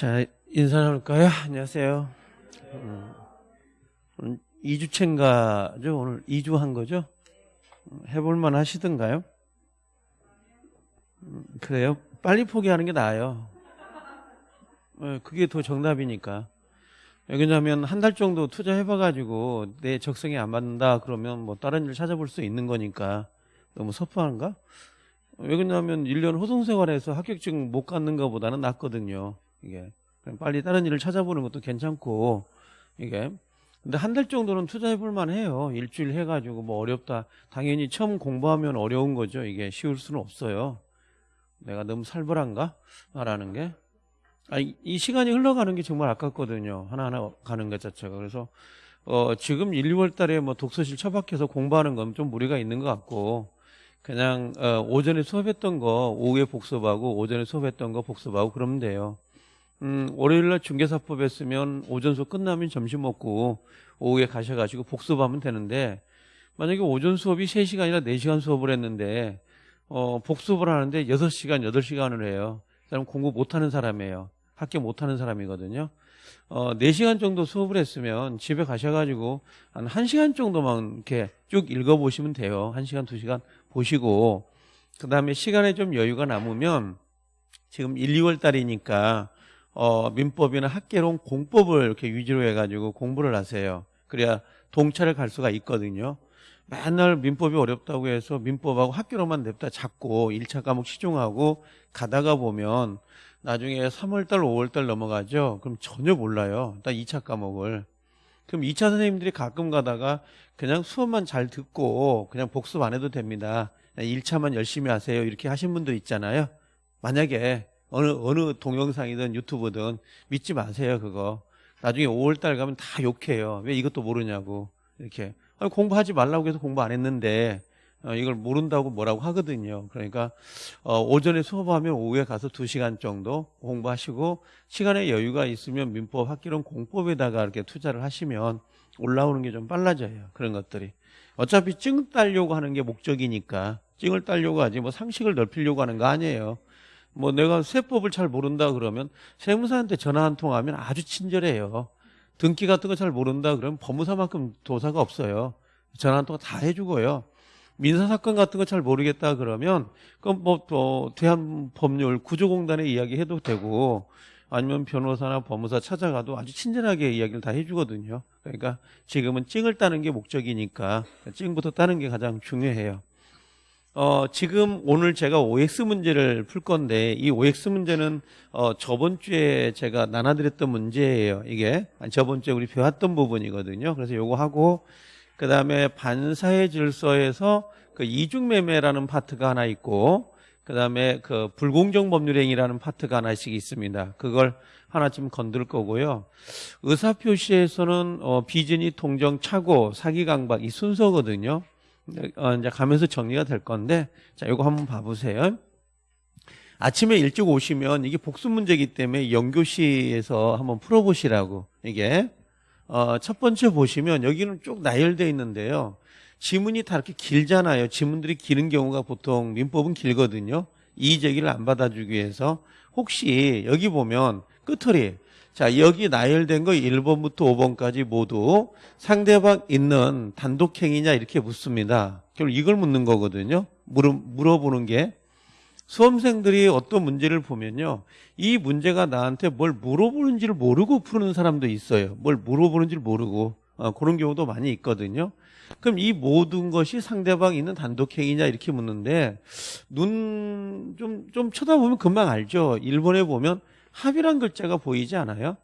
자, 인사 나눌까요? 안녕하세요. 음, 오늘 2주차인가죠? 오늘 2주 한 거죠? 음, 해볼만 하시던가요? 음, 그래요? 빨리 포기하는 게 나아요. 어, 그게 더 정답이니까. 왜냐하면 한 달 정도 투자해봐가지고 내 적성에 안 맞는다 그러면 뭐 다른 일 찾아볼 수 있는 거니까 너무 섭섭한가? 왜 그러냐면 1년 호송생활에서 합격증 못 갖는 것보다는 낫거든요. 이게 빨리 다른 일을 찾아보는 것도 괜찮고 이게 근데 한 달 정도는 투자해 볼 만해요. 일주일 해가지고 뭐 어렵다. 당연히 처음 공부하면 어려운 거죠. 이게 쉬울 수는 없어요. 내가 너무 살벌한가 말하는 게. 아니, 이 시간이 흘러가는 게 정말 아깝거든요. 하나하나 가는 것 자체가. 그래서 어, 지금 1, 2월 달에 뭐 독서실 처박혀서 공부하는 건 좀 무리가 있는 것 같고 그냥 어, 오전에 수업했던 거 오후에 복습하고 오전에 수업했던 거 복습하고 그러면 돼요. 음, 월요일날 중개사법 했으면 오전 수업 끝나면 점심 먹고 오후에 가셔가지고 복습하면 되는데 만약에 오전 수업이 3시간이나 4시간 수업을 했는데 어, 복습을 하는데 6시간, 8시간을 해요. 그럼 공부 못하는 사람이에요. 학교 못하는 사람이거든요. 어, 4시간 정도 수업을 했으면 집에 가셔가지고 한 1시간 정도만 이렇게 쭉 읽어보시면 돼요. 1시간, 2시간 보시고 그 다음에 시간에 좀 여유가 남으면 지금 1, 2월 달이니까 어, 민법이나 학계론 공법을 이렇게 위주로 해가지고 공부를 하세요. 그래야 동차를 갈 수가 있거든요. 맨날 민법이 어렵다고 해서 민법하고 학교로만 냅다 잡고 1차 과목 시중하고 가다가 보면 나중에 3월달, 5월달 넘어가죠. 그럼 전혀 몰라요. 딱 2차 과목을. 그럼 2차 선생님들이 가끔 가다가 그냥 수업만 잘 듣고 그냥 복습 안 해도 됩니다. 1차만 열심히 하세요. 이렇게 하신 분도 있잖아요. 만약에 어느 어느 동영상이든 유튜브든 믿지 마세요 그거. 나중에 5월달 가면 다 욕해요. 왜 이것도 모르냐고. 이렇게. 아니, 공부하지 말라고 해서 공부 안 했는데 어, 이걸 모른다고 뭐라고 하거든요. 그러니까 어, 오전에 수업하면 오후에 가서 2시간 정도 공부하시고 시간에 여유가 있으면 민법 학기론 공법에다가 이렇게 투자를 하시면 올라오는 게 좀 빨라져요 그런 것들이. 어차피 찡 따려고 하는 게 목적이니까. 찡을 따려고 하지 뭐 상식을 넓히려고 하는 거 아니에요 뭐 내가 세법을 잘 모른다 그러면 세무사한테 전화 한 통 하면 아주 친절해요. 등기 같은 거 잘 모른다 그러면 법무사만큼 도사가 없어요. 전화 한 통 다 해주고요. 민사 사건 같은 거 잘 모르겠다 그러면 그럼 뭐또 대한법률 구조공단에 이야기해도 되고 아니면 변호사나 법무사 찾아가도 아주 친절하게 이야기를 다 해주거든요. 그러니까 지금은 찡을 따는 게 목적이니까 찡부터 따는 게 가장 중요해요. 어, 지금 오늘 제가 OX 문제를 풀 건데 이 OX 문제는 어, 저번 주에 제가 나눠드렸던 문제예요. 이게 저번 주에 우리 배웠던 부분이거든요. 그래서 요거 하고 그 다음에 반사회 질서에서 그 이중매매라는 파트가 하나 있고 그 다음에 그 불공정 법률행위라는 파트가 하나씩 있습니다. 그걸 하나쯤 건들 거고요. 의사표시에서는 어, 비진이 통정 차고 사기 강박 이 순서거든요. 어, 이제 가면서 정리가 될 건데 자 이거 한번 봐보세요. 아침에 일찍 오시면 이게 복습 문제이기 때문에 연교시에서 한번 풀어보시라고 이게 어, 첫 번째 보시면 여기는 쭉 나열되어 있는데요. 지문이 다 이렇게 길잖아요. 지문들이 기는 경우가 보통 민법은 길거든요. 이의 제기를 안 받아주기 위해서 혹시 여기 보면 끝털이 자, 여기 나열된 거 1번부터 5번까지 모두 상대방 있는 단독행위냐 이렇게 묻습니다. 결국 이걸 묻는 거거든요. 물어, 물어보는 게 수험생들이 어떤 문제를 보면요. 이 문제가 나한테 뭘 물어보는지를 모르고 푸는 사람도 있어요. 뭘 물어보는지를 모르고 어, 그런 경우도 많이 있거든요. 그럼 이 모든 것이 상대방 있는 단독행위냐 이렇게 묻는데 눈 좀좀 쳐다보면 금방 알죠. 일본에 보면 합의란 글자가 보이지 않아요?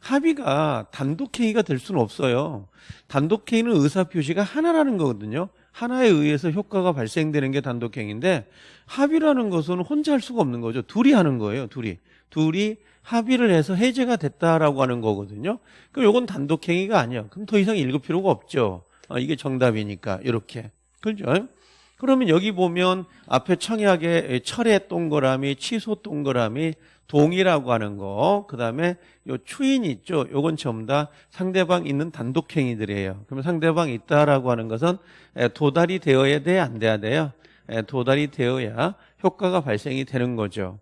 합의가 단독행위가 될 수는 없어요. 단독행위는 의사표시가 하나라는 거거든요. 하나에 의해서 효과가 발생되는 게 단독행위인데 합의라는 것은 혼자 할 수가 없는 거죠. 둘이 하는 거예요. 둘이. 둘이 합의를 해서 해제가 됐다라고 하는 거거든요. 그럼 이건 단독행위가 아니야. 그럼 더 이상 읽을 필요가 없죠. 어, 이게 정답이니까 이렇게. 그렇죠? 그러면 여기 보면 앞에 청약에 철의 동그라미, 취소 동그라미, 동이라고 하는 거, 그 다음에 요 추인 있죠. 요건 전부 다 상대방 있는 단독행위들이에요. 그러면 상대방 있다라고 하는 것은 도달이 되어야 돼, 안 돼야 돼요? 도달이 되어야 효과가 발생이 되는 거죠.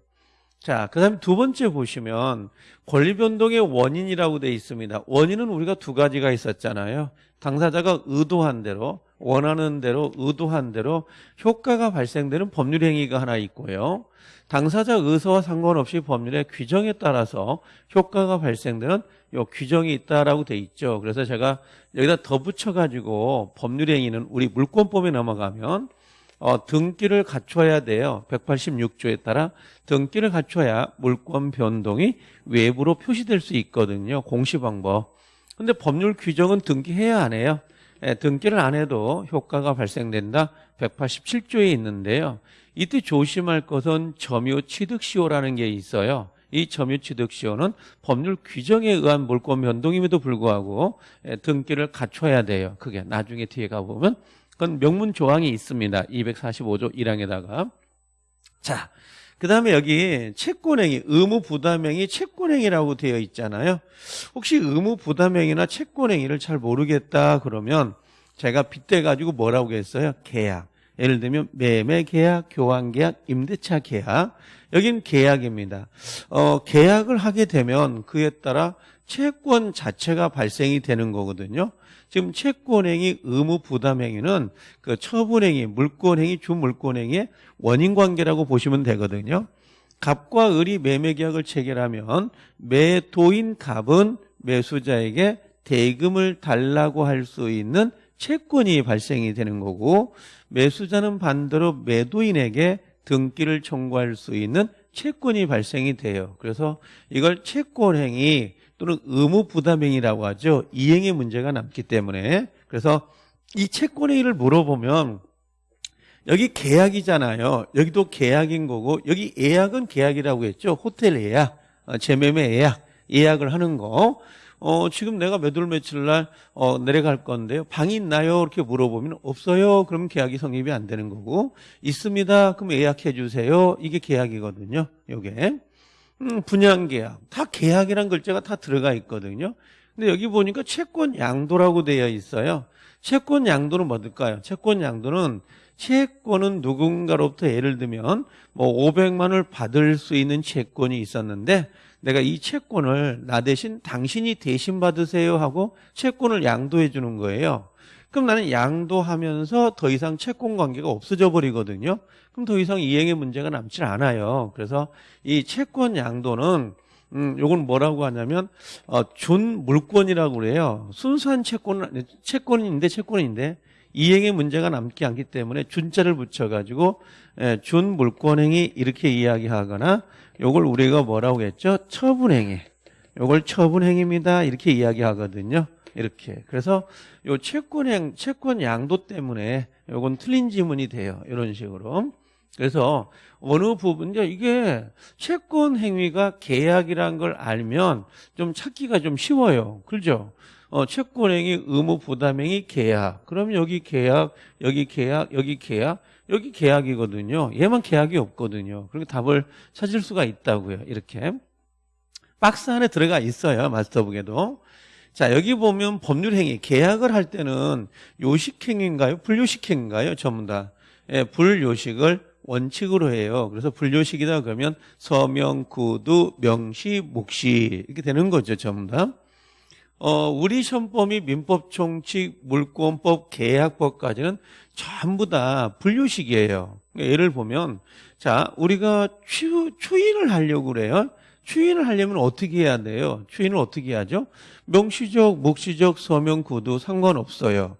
자, 그 다음에 두 번째 보시면 권리 변동의 원인이라고 되어 있습니다. 원인은 우리가 두 가지가 있었잖아요. 당사자가 의도한 대로, 원하는 대로, 의도한 대로 효과가 발생되는 법률 행위가 하나 있고요. 당사자 의사와 상관없이 법률의 규정에 따라서 효과가 발생되는 요 규정이 있다라고 돼 있죠. 그래서 제가 여기다 더 붙여 가지고 법률 행위는 우리 물권법에 넘어가면 어, 등기를 갖춰야 돼요. 186조에 따라 등기를 갖춰야 물권 변동이 외부로 표시될 수 있거든요. 공시 방법. 근데 법률 규정은 등기해야 안 해요. 예, 등기를 안 해도 효과가 발생된다. 187조에 있는데요. 이때 조심할 것은 점유 취득시효라는 게 있어요. 이 점유 취득시효는 법률 규정에 의한 물권 변동임에도 불구하고 예, 등기를 갖춰야 돼요. 그게 나중에 뒤에 가보면 그건 명문 조항이 있습니다. 245조 1항에다가. 자, 그 다음에 여기 채권행위, 의무부담행위, 채권행위라고 되어 있잖아요. 혹시 의무부담행위나 채권행위를 잘 모르겠다 그러면 제가 빗대가지고 뭐라고 했어요? 계약. 예를 들면 매매 계약, 교환 계약, 임대차 계약. 여긴 계약입니다. 어, 계약을 하게 되면 그에 따라 채권 자체가 발생이 되는 거거든요. 지금 채권행위, 의무 부담행위는 그 처분행위, 물권행위, 주물권행위의 원인 관계라고 보시면 되거든요. 갑과 을이 매매 계약을 체결하면 매도인 갑은 매수자에게 대금을 달라고 할 수 있는 채권이 발생이 되는 거고 매수자는 반대로 매도인에게 등기를 청구할 수 있는 채권이 발생이 돼요. 그래서 이걸 채권행위 또는 의무 부담행위라고 하죠. 이행의 문제가 남기 때문에 그래서 이 채권행위를 물어보면 여기 계약이잖아요. 여기도 계약인 거고 여기 예약은 계약이라고 했죠. 호텔 예약, 어, 재매매 예약, 예약을 하는 거. 어, 지금 내가 몇 월 며칠 날 어, 내려갈 건데요. 방이 있나요? 이렇게 물어보면 없어요. 그럼 계약이 성립이 안 되는 거고 있습니다. 그럼 예약해 주세요. 이게 계약이거든요. 요게. 음, 분양계약. 다 계약이란 글자가 다 들어가 있거든요. 근데 여기 보니까 채권 양도라고 되어 있어요. 채권 양도는 뭘까요? 채권 양도는 채권은 누군가로부터 예를 들면 뭐 500만을 받을 수 있는 채권이 있었는데 내가 이 채권을 나 대신 당신이 대신 받으세요 하고 채권을 양도해 주는 거예요. 그럼 나는 양도하면서 더 이상 채권 관계가 없어져 버리거든요. 그럼 더 이상 이행의 문제가 남질 않아요. 그래서 이 채권 양도는 음, 요건 뭐라고 하냐면 어, 준 물권이라고 그래요. 순수한 채권 채권인데 채권인데 이행의 문제가 남지 않기 때문에 준자를 붙여가지고 예, 준 물권행위 이렇게 이야기하거나 요걸 우리가 뭐라고 했죠? 처분행위. 요걸 처분행위입니다. 이렇게 이야기하거든요. 이렇게. 그래서 요 채권행, 채권 양도 때문에 요건 틀린 지문이 돼요. 이런 식으로. 그래서 어느 부분, 이게 채권 행위가 계약이란 걸 알면 좀 찾기가 좀 쉬워요. 그렇죠? 어, 채권 행위, 의무 부담 행위, 계약. 그럼 여기 계약, 여기 계약, 여기 계약, 여기 계약이거든요. 얘만 계약이 없거든요. 그러니까 답을 찾을 수가 있다고요. 이렇게. 박스 안에 들어가 있어요. 마스터북에도. 자, 여기 보면 법률행위, 계약을 할 때는 요식행위인가요? 불요식행위인가요? 전부 다. 예, 불요식을 원칙으로 해요. 그래서 불요식이다 그러면 서명, 구두, 명시, 묵시 이렇게 되는 거죠. 전부 다. 어, 우리 시험법이 민법 총칙, 물권법, 계약법까지는 전부 다 분류식이에요. 예를 보면, 자, 우리가 추, 추인을 하려고 그래요. 추인을 하려면 어떻게 해야 돼요? 추인을 어떻게 하죠? 명시적, 묵시적, 서명, 구두 상관없어요.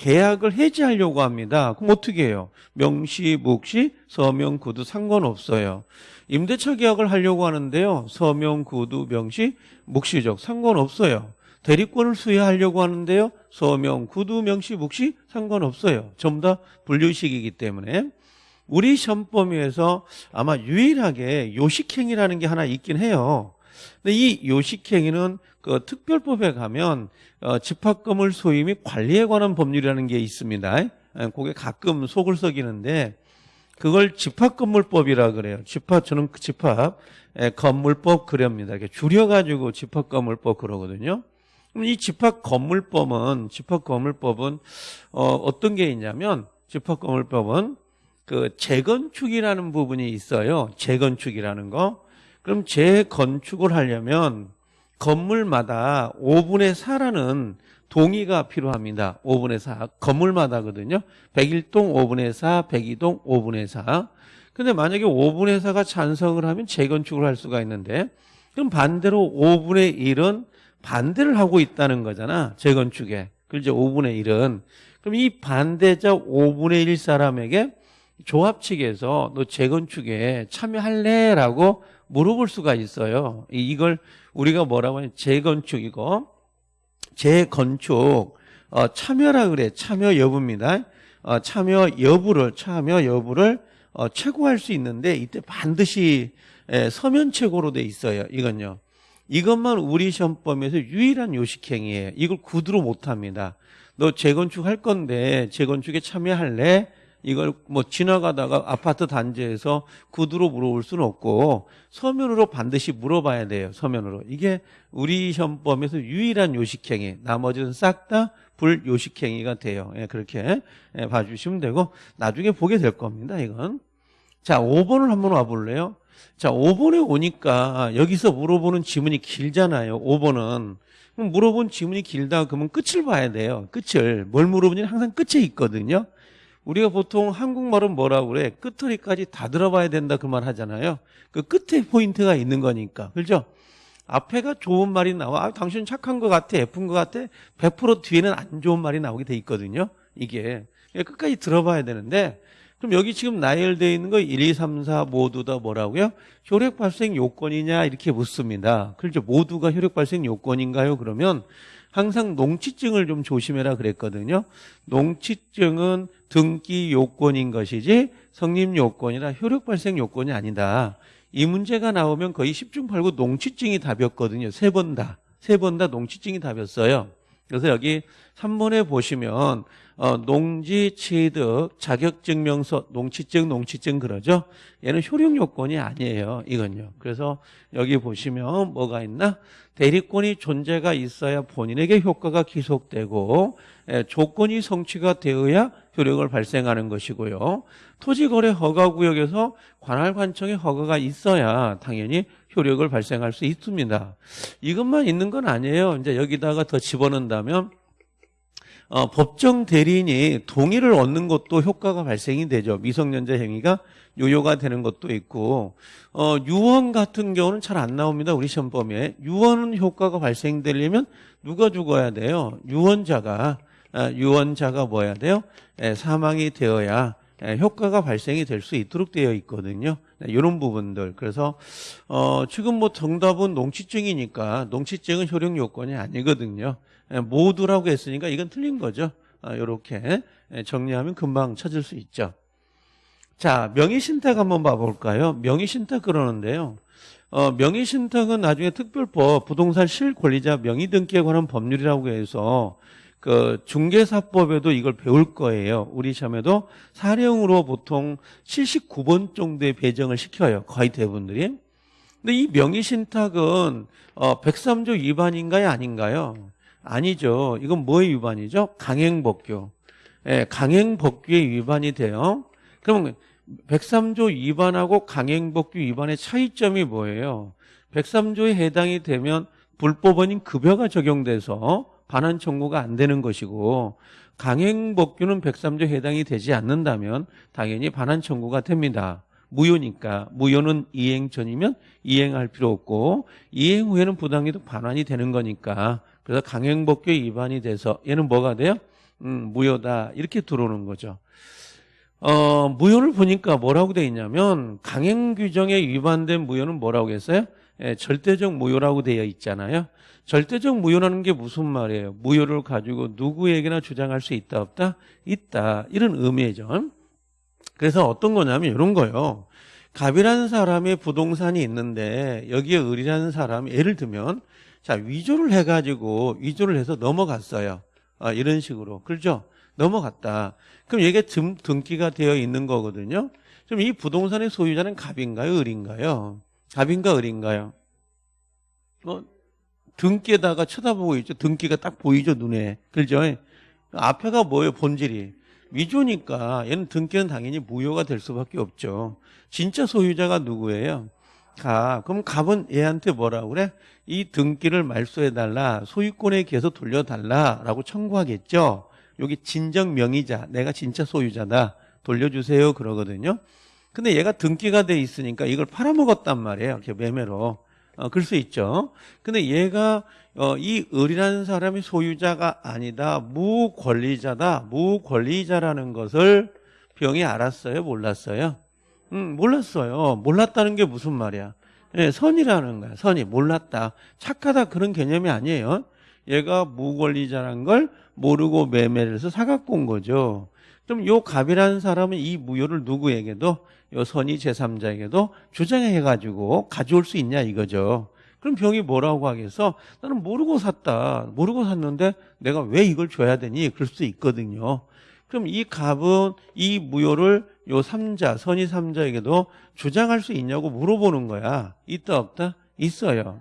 계약을 해지하려고 합니다. 그럼 어떻게 해요? 명시, 묵시, 서명, 구두 상관없어요. 임대차 계약을 하려고 하는데요. 서명, 구두, 명시, 묵시적 상관없어요. 대리권을 수여하려고 하는데요. 서명, 구두, 명시, 묵시 상관없어요. 전부 다 분류식이기 때문에 우리 시험범위에서 아마 유일하게 요식행위라는 게 하나 있긴 해요. 근데 이 요식행위는 그 특별법에 가면 어, 집합금을 소유 및 관리에 관한 법률이라는 게 있습니다. 그게 가끔 속을 썩이는데 그걸 집합건물법이라 그래요. 집합 저는 그 집합 건물법 그럽니다. 이렇게 줄여가지고 집합건물법 그러거든요. 이 집합 건물법은 집합 건물법은 어, 어떤 게 있냐면 집합 건물법은 그 재건축이라는 부분이 있어요. 재건축이라는 거. 그럼 재건축을 하려면 건물마다 5분의 4라는 동의가 필요합니다. 5분의 4. 건물마다거든요. 101동 5분의 4, 102동 5분의 4. 근데 만약에 5분의 4가 찬성을 하면 재건축을 할 수가 있는데 그럼 반대로 5분의 1은 반대를 하고 있다는 거잖아. 재건축에. 그렇죠. 5분의 1은. 그럼 이 반대자 5분의 1 사람에게 조합 측에서 너 재건축에 참여할래?라고 물어볼 수가 있어요. 이걸 우리가 뭐라고 하냐 재건축 이거 재건축 어, 참여라 그래 참여 여부입니다. 어, 참여 여부를 참여 여부를 어, 최고할 수 있는데 이때 반드시 에, 서면 최고로 돼 있어요. 이건요. 이것만 우리 시험범에서 유일한 요식행위예요. 이걸 구두로 못합니다. 너 재건축 할 건데 재건축에 참여할래? 이걸 뭐 지나가다가 아파트 단지에서 구두로 물어볼 수는 없고 서면으로 반드시 물어봐야 돼요. 서면으로. 이게 우리 시험범에서 유일한 요식행위. 나머지는 싹 다 불요식행위가 돼요. 예, 그렇게 예, 봐주시면 되고 나중에 보게 될 겁니다. 이건. 자, 5번을 한번 와볼래요? 자, 5번에 오니까 여기서 물어보는 지문이 길잖아요. 5번은. 그럼 물어본 지문이 길다 그러면 끝을 봐야 돼요. 끝을. 뭘 물어보냐면 항상 끝에 있거든요. 우리가 보통 한국말은 뭐라고 그래? 끝허리까지 다 들어봐야 된다 그 말 하잖아요. 그 끝에 포인트가 있는 거니까. 그죠? 앞에가 좋은 말이 나와. 아, 당신 착한 것 같아. 예쁜 것 같아. 100% 뒤에는 안 좋은 말이 나오게 돼 있거든요. 이게. 끝까지 들어봐야 되는데 그럼 여기 지금 나열되어 있는 거 1, 2, 3, 4 모두 다 뭐라고요? 혈액 발생 요건이냐 이렇게 묻습니다. 그렇죠. 모두가 혈액 발생 요건인가요? 그러면 항상 농치증을 좀 조심해라 그랬거든요. 농치증은 등기 요건인 것이지 성립 요건이라 혈액 발생 요건이 아니다. 이 문제가 나오면 거의 10중 8구 농치증이 답이었거든요. 세 번 다. 세 번 다 농치증이 답이었어요. 그래서 여기 3번에 보시면 어, 농지 취득 자격증명서 농취증 농취증 그러죠. 얘는 효력 요건이 아니에요. 이건요. 그래서 여기 보시면 뭐가 있나? 대리권이 존재가 있어야 본인에게 효과가 기속되고 에, 조건이 성취가 되어야 효력을 발생하는 것이고요. 토지거래 허가구역에서 관할관청의 허가가 있어야 당연히 효력을 발생할 수 있습니다. 이것만 있는 건 아니에요. 이제 여기다가 더 집어넣는다면 어, 법정 대리인이 동의를 얻는 것도 효과가 발생이 되죠. 미성년자 행위가 요요가 되는 것도 있고 어, 유언 같은 경우는 잘 안 나옵니다. 우리 시험범위에 유언 효과가 발생되려면 누가 죽어야 돼요? 유언자가 아, 유언자가 뭐야 돼요? 에, 사망이 되어야 에, 효과가 발생이 될 수 있도록 되어 있거든요. 이런 부분들. 그래서 어, 지금 뭐 정답은 농치증이니까 농치증은 효력 요건이 아니거든요. 예, 모두라고 했으니까 이건 틀린 거죠. 이렇게 아, 예, 정리하면 금방 찾을 수 있죠. 자, 명의신탁 한번 봐볼까요? 명의신탁 그러는데요. 어, 명의신탁은 나중에 특별법 부동산 실권리자 명의등기에 관한 법률이라고 해서 그 중개사법에도 이걸 배울 거예요. 우리 시험에도 사령으로 보통 79번 정도의 배정을 시켜요. 거의 대부분들이. 근데 이 명의신탁은 어, 103조 위반인가요? 아닌가요? 아니죠. 이건 뭐의 위반이죠? 강행법규. 예, 강행법규의 위반이 돼요. 그러면 103조 위반하고 강행법규 위반의 차이점이 뭐예요? 103조에 해당이 되면 불법 원인 급여가 적용돼서 반환 청구가 안 되는 것이고 강행법규는 103조 해당이 되지 않는다면 당연히 반환 청구가 됩니다. 무효니까 무효는 이행 전이면 이행할 필요 없고 이행 후에는 부당이득 반환이 되는 거니까 그래서 강행법규 위반이 돼서 얘는 뭐가 돼요? 음, 무효다 이렇게 들어오는 거죠. 어, 무효를 보니까 뭐라고 돼 있냐면 강행 규정에 위반된 무효는 뭐라고 했어요? 예, 절대적 무효라고 되어 있잖아요. 절대적 무효라는 게 무슨 말이에요? 무효를 가지고 누구에게나 주장할 수 있다 없다? 있다. 이런 의미죠. 그래서 어떤 거냐면 이런 거요. 갑이라는 사람의 부동산이 있는데 여기에 을이라는 사람이 예를 들면 자, 위조를 해가지고, 위조를 해서 넘어갔어요. 아, 이런 식으로. 그렇죠? 넘어갔다. 그럼 이게 등, 등기가 되어 있는 거거든요. 그럼 이 부동산의 소유자는 갑인가요? 을인가요? 갑인가 을인가요? 뭐, 등기에다가 쳐다보고 있죠. 등기가 딱 보이죠, 눈에. 그렇죠? 앞에가 뭐예요, 본질이? 위조니까 얘는 등기는 당연히 무효가 될 수밖에 없죠. 진짜 소유자가 누구예요? 가. 그럼 갑은 얘한테 뭐라 그래? 이 등기를 말소해달라. 소유권에 기해서 돌려달라라고 청구하겠죠. 여기 진정 명의자, 내가 진짜 소유자다. 돌려주세요. 그러거든요. 근데 얘가 등기가 돼 있으니까 이걸 팔아먹었단 말이에요. 이렇게 매매로. 어, 그럴 수 있죠. 근데 얘가 어, 이 을이라는 사람이 소유자가 아니다. 무권리자다. 무권리자라는 것을 병이 알았어요? 몰랐어요? 음, 몰랐어요. 몰랐다는 게 무슨 말이야? 예, 선이라는 거야. 선이 몰랐다. 착하다 그런 개념이 아니에요. 얘가 무권리자란 걸 모르고 매매를 해서 사갖고 온 거죠. 그럼 요 갑이라는 사람은 이 무효를 누구에게도 요 선이 제3자에게도 주장해 가지고 가져올 수 있냐 이거죠. 그럼 병이 뭐라고 하겠어? 나는 모르고 샀다. 모르고 샀는데 내가 왜 이걸 줘야 되니? 그럴 수 있거든요. 그럼 이 갑은 이 무효를 요 3자, 선이 3자에게도 주장할 수 있냐고 물어보는 거야. 있다 없다? 있어요.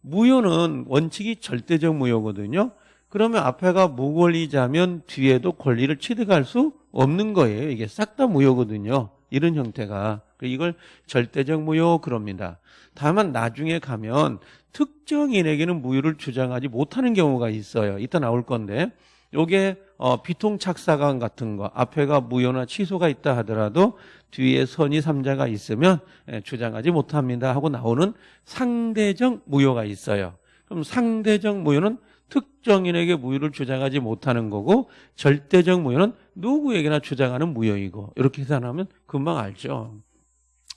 무효는 원칙이 절대적 무효거든요. 그러면 앞에가 무권리자면 뒤에도 권리를 취득할 수 없는 거예요. 이게 싹 다 무효거든요. 이런 형태가. 이걸 절대적 무효 그럽니다. 다만 나중에 가면 특정인에게는 무효를 주장하지 못하는 경우가 있어요. 이따 나올 건데 요게 어, 비통착사관 같은 거 앞에가 무효나 취소가 있다 하더라도 뒤에 선이 삼자가 있으면 예, 주장하지 못합니다 하고 나오는 상대적 무효가 있어요. 그럼 상대적 무효는 특정인에게 무효를 주장하지 못하는 거고 절대적 무효는 누구에게나 주장하는 무효이고 이렇게 계산하면 금방 알죠.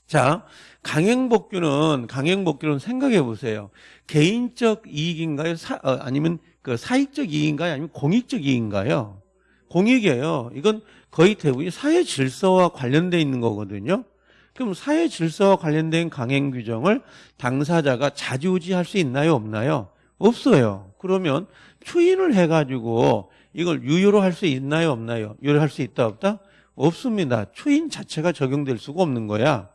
자, 강행복규는 강행복규는 생각해 보세요. 개인적 이익인가요? 사, 어, 아니면 그 사익적 이익인가요? 아니면 공익적 이익인가요? 공익이에요. 이건 거의 대부분이 사회 질서와 관련돼 있는 거거든요. 그럼 사회 질서와 관련된 강행 규정을 당사자가 자지우지할 수 있나요? 없나요? 없어요. 그러면 추인을 해가지고 이걸 유효로 할 수 있나요? 없나요? 유효할 수 있다 없다? 없습니다. 추인 자체가 적용될 수가 없는 거야.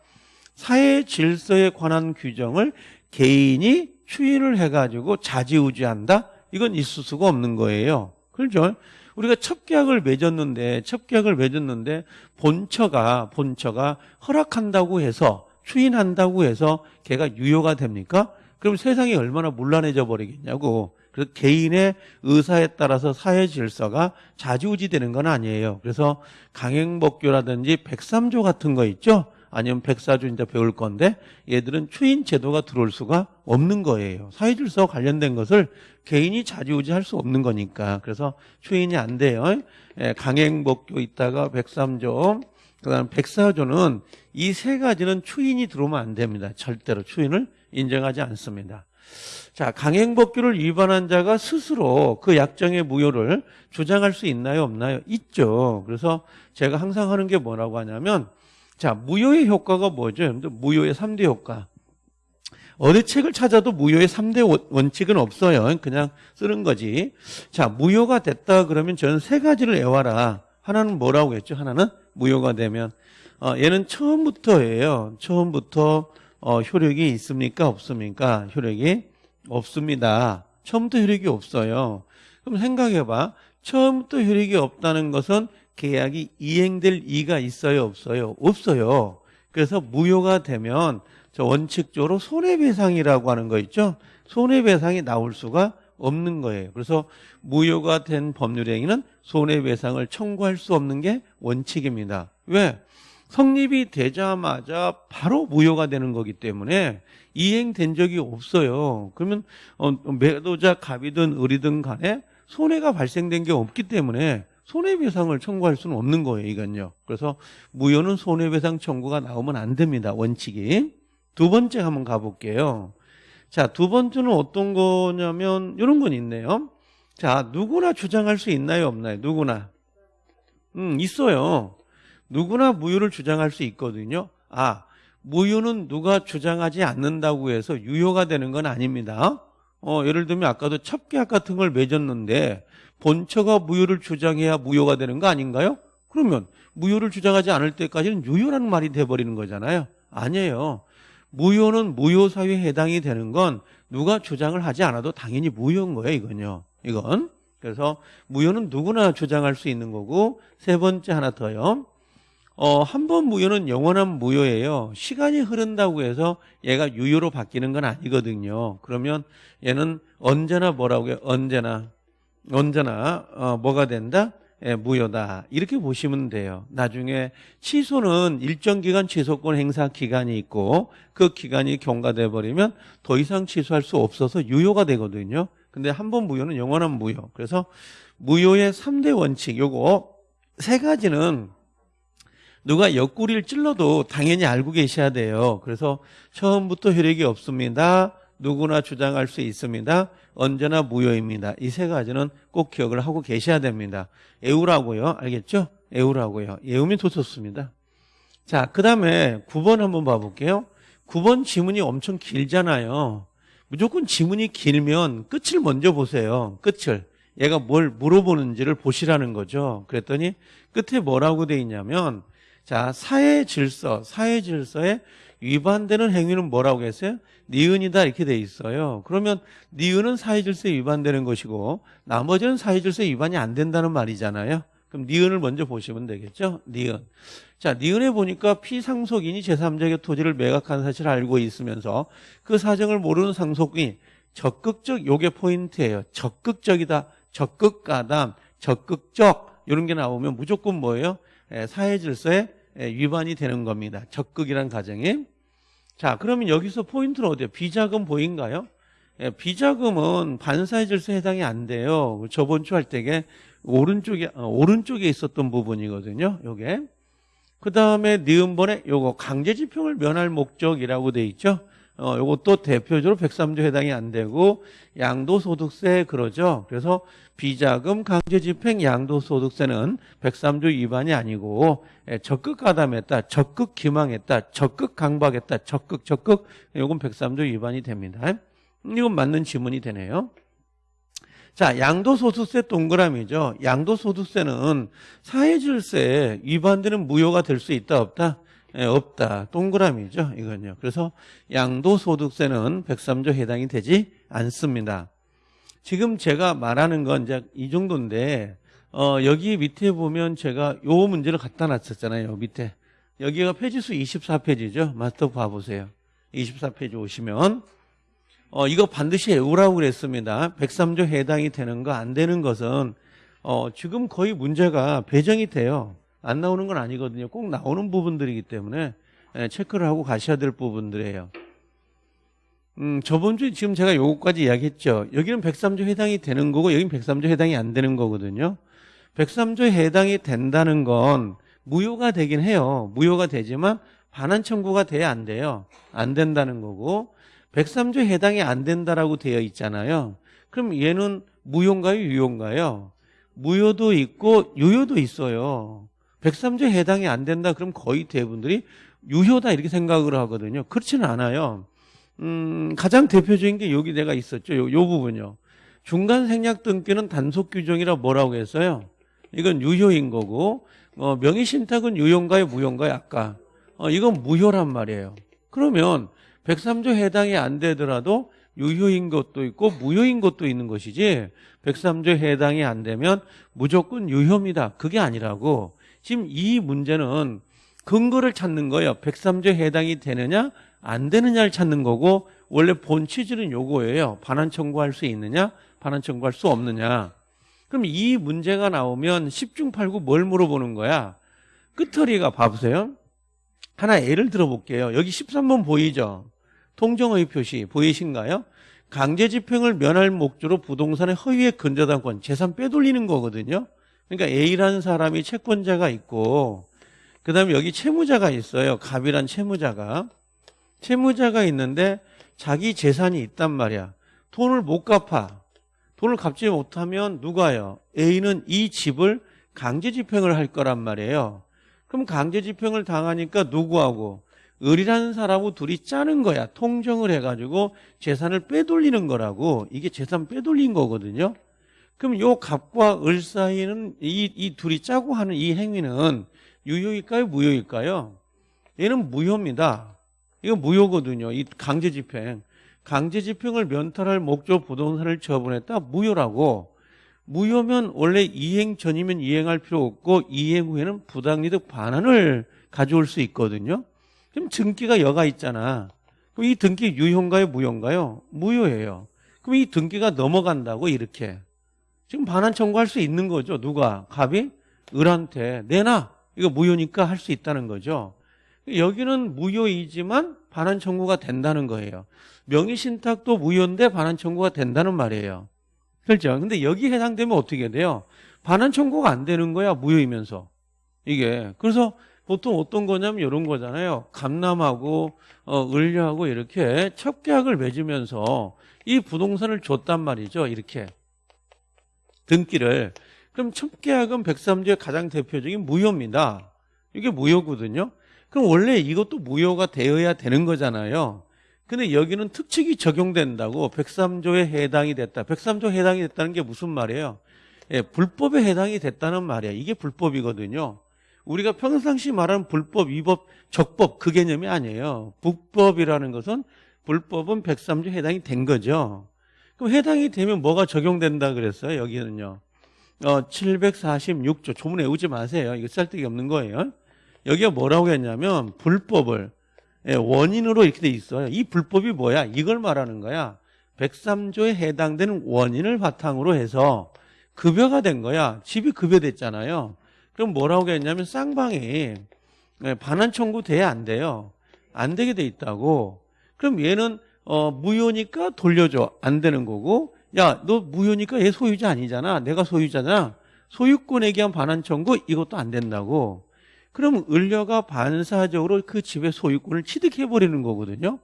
사회 질서에 관한 규정을 개인이 추인을 해가지고 자지우지한다? 이건 있을 수가 없는 거예요. 그렇죠? 우리가 첩계약을 맺었는데 첩계약을 맺었는데 본처가 본처가 허락한다고 해서 추인한다고 해서 걔가 유효가 됩니까? 그럼 세상이 얼마나 문란해져 버리겠냐고. 그래서 개인의 의사에 따라서 사회 질서가 자지우지되는 건 아니에요. 그래서 강행법규라든지 백삼조 같은 거 있죠? 아니면 백사주 이제 배울 건데 얘들은 추인 제도가 들어올 수가 없는 거예요. 사회 질서와 관련된 것을 개인이 자지우지할 수 없는 거니까 그래서 추인이 안 돼요. 예, 강행법규 있다가 백삼조 그다음 백사조는 이 세 가지는 추인이 들어오면 안 됩니다. 절대로 추인을 인정하지 않습니다. 자, 강행법규를 위반한 자가 스스로 그 약정의 무효를 주장할 수 있나요, 없나요? 있죠. 그래서 제가 항상 하는 게 뭐라고 하냐면 자, 무효의 효과가 뭐죠? 무효의 3대 효과. 어느 책을 찾아도 무효의 3대 원칙은 없어요. 그냥 쓰는 거지. 자, 무효가 됐다 그러면 저는 세 가지를 외워라. 하나는 뭐라고 했죠? 하나는 무효가 되면 어, 얘는 처음부터예요. 처음부터 어, 효력이 있습니까? 없습니까? 효력이 없습니다. 처음부터 효력이 없어요. 그럼 생각해봐. 처음부터 효력이 없다는 것은 계약이 이행될 이가 있어요, 없어요? 없어요. 그래서 무효가 되면 저 원칙적으로 손해배상이라고 하는 거 있죠? 손해배상이 나올 수가 없는 거예요. 그래서 무효가 된 법률 행위는 손해배상을 청구할 수 없는 게 원칙입니다. 왜? 성립이 되자마자 바로 무효가 되는 거기 때문에 이행된 적이 없어요. 그러면 어, 매도자 갑이든 을이든 간에 손해가 발생된 게 없기 때문에 손해배상을 청구할 수는 없는 거예요, 이건요. 그래서 무효는 손해배상 청구가 나오면 안 됩니다, 원칙이. 두 번째 한번 가볼게요. 자, 두 번째는 어떤 거냐면 이런 건 있네요. 자, 누구나 주장할 수 있나요, 없나요? 누구나. 음, 있어요. 누구나 무효를 주장할 수 있거든요. 아, 무효는 누가 주장하지 않는다고 해서 유효가 되는 건 아닙니다. 어, 예를 들면 아까도 첩계약 같은 걸 맺었는데 본처가 무효를 주장해야 무효가 되는 거 아닌가요? 그러면 무효를 주장하지 않을 때까지는 유효라는 말이 돼버리는 거잖아요. 아니에요. 무효는 무효사유에 해당이 되는 건 누가 주장을 하지 않아도 당연히 무효인 거예요, 이건요. 이건. 그래서 무효는 누구나 주장할 수 있는 거고 세 번째 하나 더요. 어, 한 번 무효는 영원한 무효예요. 시간이 흐른다고 해서 얘가 유효로 바뀌는 건 아니거든요. 그러면 얘는 언제나 뭐라고요? 언제나 언제나 어, 뭐가 된다? 예, 무효다. 이렇게 보시면 돼요. 나중에 취소는 일정 기간 취소권 행사 기간이 있고 그 기간이 경과돼 버리면 더 이상 취소할 수 없어서 유효가 되거든요. 근데 한 번 무효는 영원한 무효. 그래서 무효의 3대 원칙 요거 세 가지는 누가 옆구리를 찔러도 당연히 알고 계셔야 돼요. 그래서 처음부터 효력이 없습니다. 누구나 주장할 수 있습니다. 언제나 무효입니다. 이 세 가지는 꼭 기억을 하고 계셔야 됩니다. 애우라고요. 알겠죠? 애우라고요. 애우면 더 좋습니다. 자, 그 다음에 9번 한번 봐볼게요. 9번 지문이 엄청 길잖아요. 무조건 지문이 길면 끝을 먼저 보세요. 끝을. 얘가 뭘 물어보는지를 보시라는 거죠. 그랬더니 끝에 뭐라고 돼 있냐면 자, 사회 질서, 사회 질서에 위반되는 행위는 뭐라고 했어요? 니은이다 이렇게 돼 있어요. 그러면 니은은 사회 질서에 위반되는 것이고 나머지는 사회 질서에 위반이 안 된다는 말이잖아요. 그럼 니은을 먼저 보시면 되겠죠? 니은. 자, 니은에 보니까 피상속인이 제3자에게 토지를 매각한 사실을 알고 있으면서 그 사정을 모르는 상속인이 적극적 요게 포인트예요. 적극적이다. 적극가담, 적극적 이런 게 나오면 무조건 뭐예요? 예, 사회 질서에 예, 위반이 되는 겁니다. 적극이란 가정이. 자, 그러면 여기서 포인트는 어디요? 비자금 보인가요? 예, 비자금은 반사회 질서에 해당이 안 돼요. 저번 주 할 때게 오른쪽에 어, 오른쪽에 있었던 부분이거든요. 요게. 그다음에 니은번에 요거 강제 집행을 면할 목적이라고 돼 있죠. 어, 요것도 대표적으로 103조 해당이 안 되고 양도소득세 그러죠. 그래서 비자금 강제 집행 양도소득세는 103조 위반이 아니고 예, 적극 가담했다, 적극 기망했다, 적극 강박했다, 적극 적극 요건 103조 위반이 됩니다. 이건 맞는 지문이 되네요. 자, 양도소득세 동그라미죠. 양도소득세는 사회질서에 위반되는 무효가 될 수 있다 없다? 예, 없다. 동그라미죠. 이건요. 그래서 양도소득세는 103조 해당이 되지 않습니다. 지금 제가 말하는 건 이제 이 정도인데 어, 여기 밑에 보면 제가 요 문제를 갖다 놨었잖아요. 밑에. 여기가 페이지수 24페이지죠. 마스터 봐보세요. 24페이지 오시면 어, 이거 반드시 외우라고 그랬습니다. 103조 해당이 되는 거 안 되는 것은 어, 지금 거의 문제가 배정이 돼요. 안 나오는 건 아니거든요. 꼭 나오는 부분들이기 때문에 예, 체크를 하고 가셔야 될 부분들이에요. 음, 저번 주에 지금 제가 요거까지 이야기했죠. 여기는 103조 해당이 되는 거고 여기는 103조 해당이 안 되는 거거든요. 103조 해당이 된다는 건 무효가 되긴 해요. 무효가 되지만 반환 청구가 돼야 안 돼요. 안 된다는 거고 103조 해당이 안 된다라고 되어 있잖아요. 그럼 얘는 무효인가요? 유효인가요? 무효도 있고 유효도 있어요. 103조 해당이 안 된다 그럼 거의 대부분들이 유효다 이렇게 생각을 하거든요. 그렇지는 않아요. 음, 가장 대표적인 게 여기 내가 있었죠. 요, 요 부분요. 중간 생략 등기는 단속 규정이라 뭐라고 했어요? 이건 유효인 거고 어, 명의 신탁은 유효인가요? 무효인가요? 아까 어, 이건 무효란 말이에요. 그러면 103조 해당이 안 되더라도 유효인 것도 있고 무효인 것도 있는 것이지 103조 해당이 안 되면 무조건 유효입니다. 그게 아니라고 지금 이 문제는 근거를 찾는 거예요. 103조 해당이 되느냐 안 되느냐를 찾는 거고 원래 본 취지는 요거예요. 반환 청구할 수 있느냐 반환 청구할 수 없느냐 그럼 이 문제가 나오면 10중 8구 뭘 물어보는 거야? 끝허리가 봐보세요. 하나 예를 들어볼게요. 여기 13번 보이죠? 통정의 표시 보이신가요? 강제집행을 면할 목적으로 부동산의 허위의 근저당권 재산 빼돌리는 거거든요. 그러니까 A라는 사람이 채권자가 있고 그 다음에 여기 채무자가 있어요. 갑이란 채무자가. 채무자가 있는데 자기 재산이 있단 말이야. 돈을 못 갚아. 돈을 갚지 못하면 누가요? A는 이 집을 강제집행을 할 거란 말이에요. 그럼 강제집행을 당하니까 누구하고? 을이라는 사람하고 둘이 짜는 거야. 통정을 해가지고 재산을 빼돌리는 거라고. 이게 재산 빼돌린 거거든요. 그럼 요 갑과 을 사이는 이, 이 둘이 짜고 하는 이 행위는 유효일까요? 무효일까요? 얘는 무효입니다. 이거 무효거든요. 이 강제 집행. 강제 집행을 면탈할 목적 부동산을 처분했다? 무효라고. 무효면 원래 이행 전이면 이행할 필요 없고 이행 후에는 부당이득 반환을 가져올 수 있거든요. 그럼 등기가 여가 있잖아. 그럼 이 등기 유효인가요? 무효인가요? 무효예요. 그럼 이 등기가 넘어간다고 이렇게. 지금 반환 청구할 수 있는 거죠. 누가? 갑이? 을한테 내놔. 이거 무효니까 할 수 있다는 거죠. 여기는 무효이지만 반환 청구가 된다는 거예요. 명의 신탁도 무효인데 반환 청구가 된다는 말이에요. 그렇죠? 근데 여기 해당되면 어떻게 돼요? 반환 청구가 안 되는 거야, 무효이면서. 이게. 그래서 보통 어떤 거냐면 이런 거잖아요. 감남하고, 어, 을려하고 이렇게 첩계약을 맺으면서 이 부동산을 줬단 말이죠. 이렇게. 등기를. 그럼 첩계약은 103조의 가장 대표적인 무효입니다. 이게 무효거든요. 그럼 원래 이것도 무효가 되어야 되는 거잖아요. 근데 여기는 특칙이 적용된다고 103조에 해당이 됐다. 103조 해당이 됐다는 게 무슨 말이에요? 예, 불법에 해당이 됐다는 말이야. 이게 불법이거든요. 우리가 평상시 말하는 불법, 위법, 적법 그 개념이 아니에요. 불법이라는 것은 불법은 103조 해당이 된 거죠. 그럼 해당이 되면 뭐가 적용된다 그랬어요? 여기는요. 어, 746조 조문 외우지 마세요. 이거 쌀데기 없는 거예요. 여기가 뭐라고 했냐면 불법을 예, 원인으로 이렇게 돼 있어요. 이 불법이 뭐야? 이걸 말하는 거야. 103조에 해당되는 원인을 바탕으로 해서 급여가 된 거야. 집이 급여됐잖아요. 그럼 뭐라고 했냐면 쌍방이 예, 반환 청구 돼야 안 돼요. 안 되게 돼 있다고. 그럼 얘는 어, 무효니까 돌려줘. 안 되는 거고. 야, 너 무효니까 얘 소유자 아니잖아. 내가 소유자잖아. 소유권에 대한 반환 청구 이것도 안 된다고. 그럼 을려가 반사적으로 그 집의 소유권을 취득해버리는 거거든요.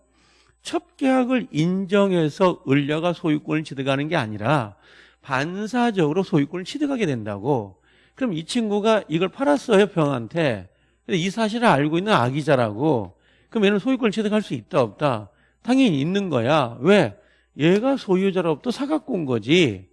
첩 계약을 인정해서 을려가 소유권을 취득하는 게 아니라 반사적으로 소유권을 취득하게 된다고. 그럼 이 친구가 이걸 팔았어요, 병한테. 근데 이 사실을 알고 있는 아기자라고. 그럼 얘는 소유권을 취득할 수 있다, 없다? 당연히 있는 거야. 왜? 얘가 소유자로부터 사갖고 온 거지.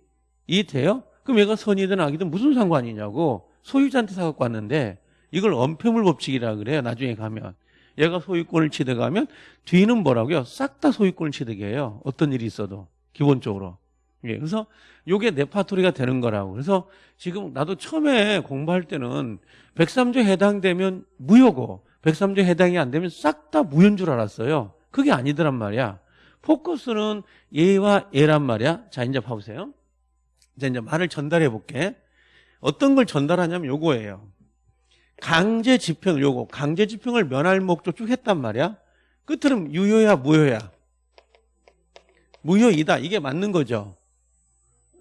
이해돼요? 그럼 얘가 선이든 악이든 무슨 상관이냐고. 소유자한테 사갖고 왔는데 이걸 엄폐물 법칙이라 그래요. 나중에 가면. 얘가 소유권을 취득하면 뒤는 뭐라고요? 싹 다 소유권을 취득해요. 어떤 일이 있어도 기본적으로. 예, 그래서 이게 네파토리가 되는 거라고. 그래서 지금 나도 처음에 공부할 때는 103조 해당되면 무효고 103조 해당이 안 되면 싹 다 무효인 줄 알았어요. 그게 아니더란 말이야. 포커스는 얘와 얘란 말이야. 자, 이제 봐보세요. 이제 이제 말을 전달해 볼게. 어떤 걸 전달하냐면 요거예요. 강제 집행 요거 강제 집행을 면할 목적 쭉 했단 말이야. 끝으로는 유효야 무효야. 무효이다. 이게 맞는 거죠.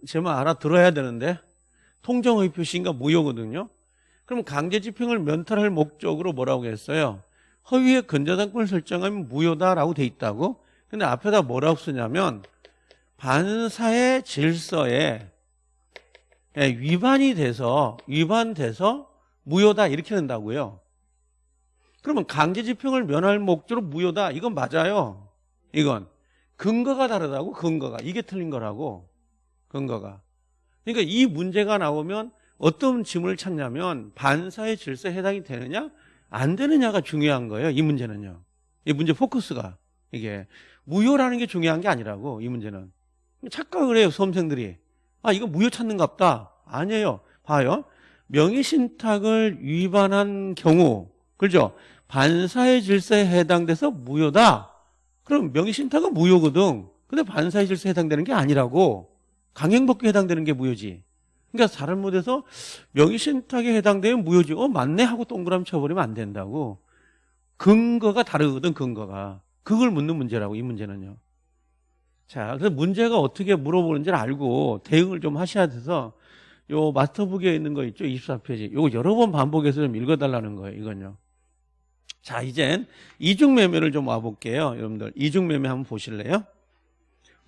제 말 알아들어야 되는데 통정의 표시인가 무효거든요. 그럼 강제 집행을 면탈할 목적으로 뭐라고 했어요? 허위의 근저당권을 설정하면 무효다라고 돼 있다고. 근데 앞에다 뭐라고 쓰냐면 반사의 질서에 위반이 돼서 위반돼서 무효다 이렇게 된다고요. 그러면 강제 집행을 면할 목적으로 무효다 이건 맞아요. 이건 근거가 다르다고 근거가 이게 틀린 거라고 근거가. 그러니까 이 문제가 나오면 어떤 질문을 찾냐면 반사의 질서에 해당이 되느냐 안 되느냐가 중요한 거예요. 이 문제는요. 이 문제 포커스가 이게 무효라는 게 중요한 게 아니라고 이 문제는 착각을 해요 수험생들이 아 이거 무효 찾는갑다 아니에요 봐요 명의신탁을 위반한 경우 그죠? 반사의 질서에 해당돼서 무효다. 그럼 명의신탁은 무효거든. 근데 반사의 질서에 해당되는 게 아니라고. 강행법규에 해당되는 게 무효지. 그러니까 잘못해서 명의신탁에 해당되면 무효지. 어 맞네 하고 동그라미 쳐버리면 안 된다고. 근거가 다르거든 근거가. 그걸 묻는 문제라고 이 문제는요. 자, 그래서 문제가 어떻게 물어보는지를 알고 대응을 좀 하셔야 돼서 요 마스터북에 있는 거 있죠? 24페이지. 요거 여러 번 반복해서 좀 읽어달라는 거예요. 이건요. 자, 이젠 이중매매를 좀 와볼게요. 여러분들. 이중매매 한번 보실래요?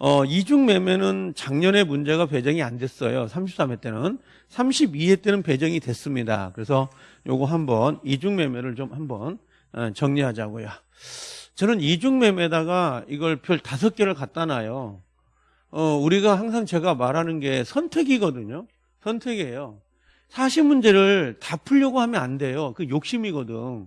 어, 이중 매매는 작년에 문제가 배정이 안 됐어요. 33회 때는. 32회 때는 배정이 됐습니다. 그래서 요거 한번 이중 매매를 좀 한번 어, 정리하자고요. 저는 이중 매매다가 이걸 별 다섯 개를 갖다 놔요. 어, 우리가 항상 제가 말하는 게 선택이거든요. 선택이에요. 사십 문제를 다 풀려고 하면 안 돼요. 그 욕심이거든.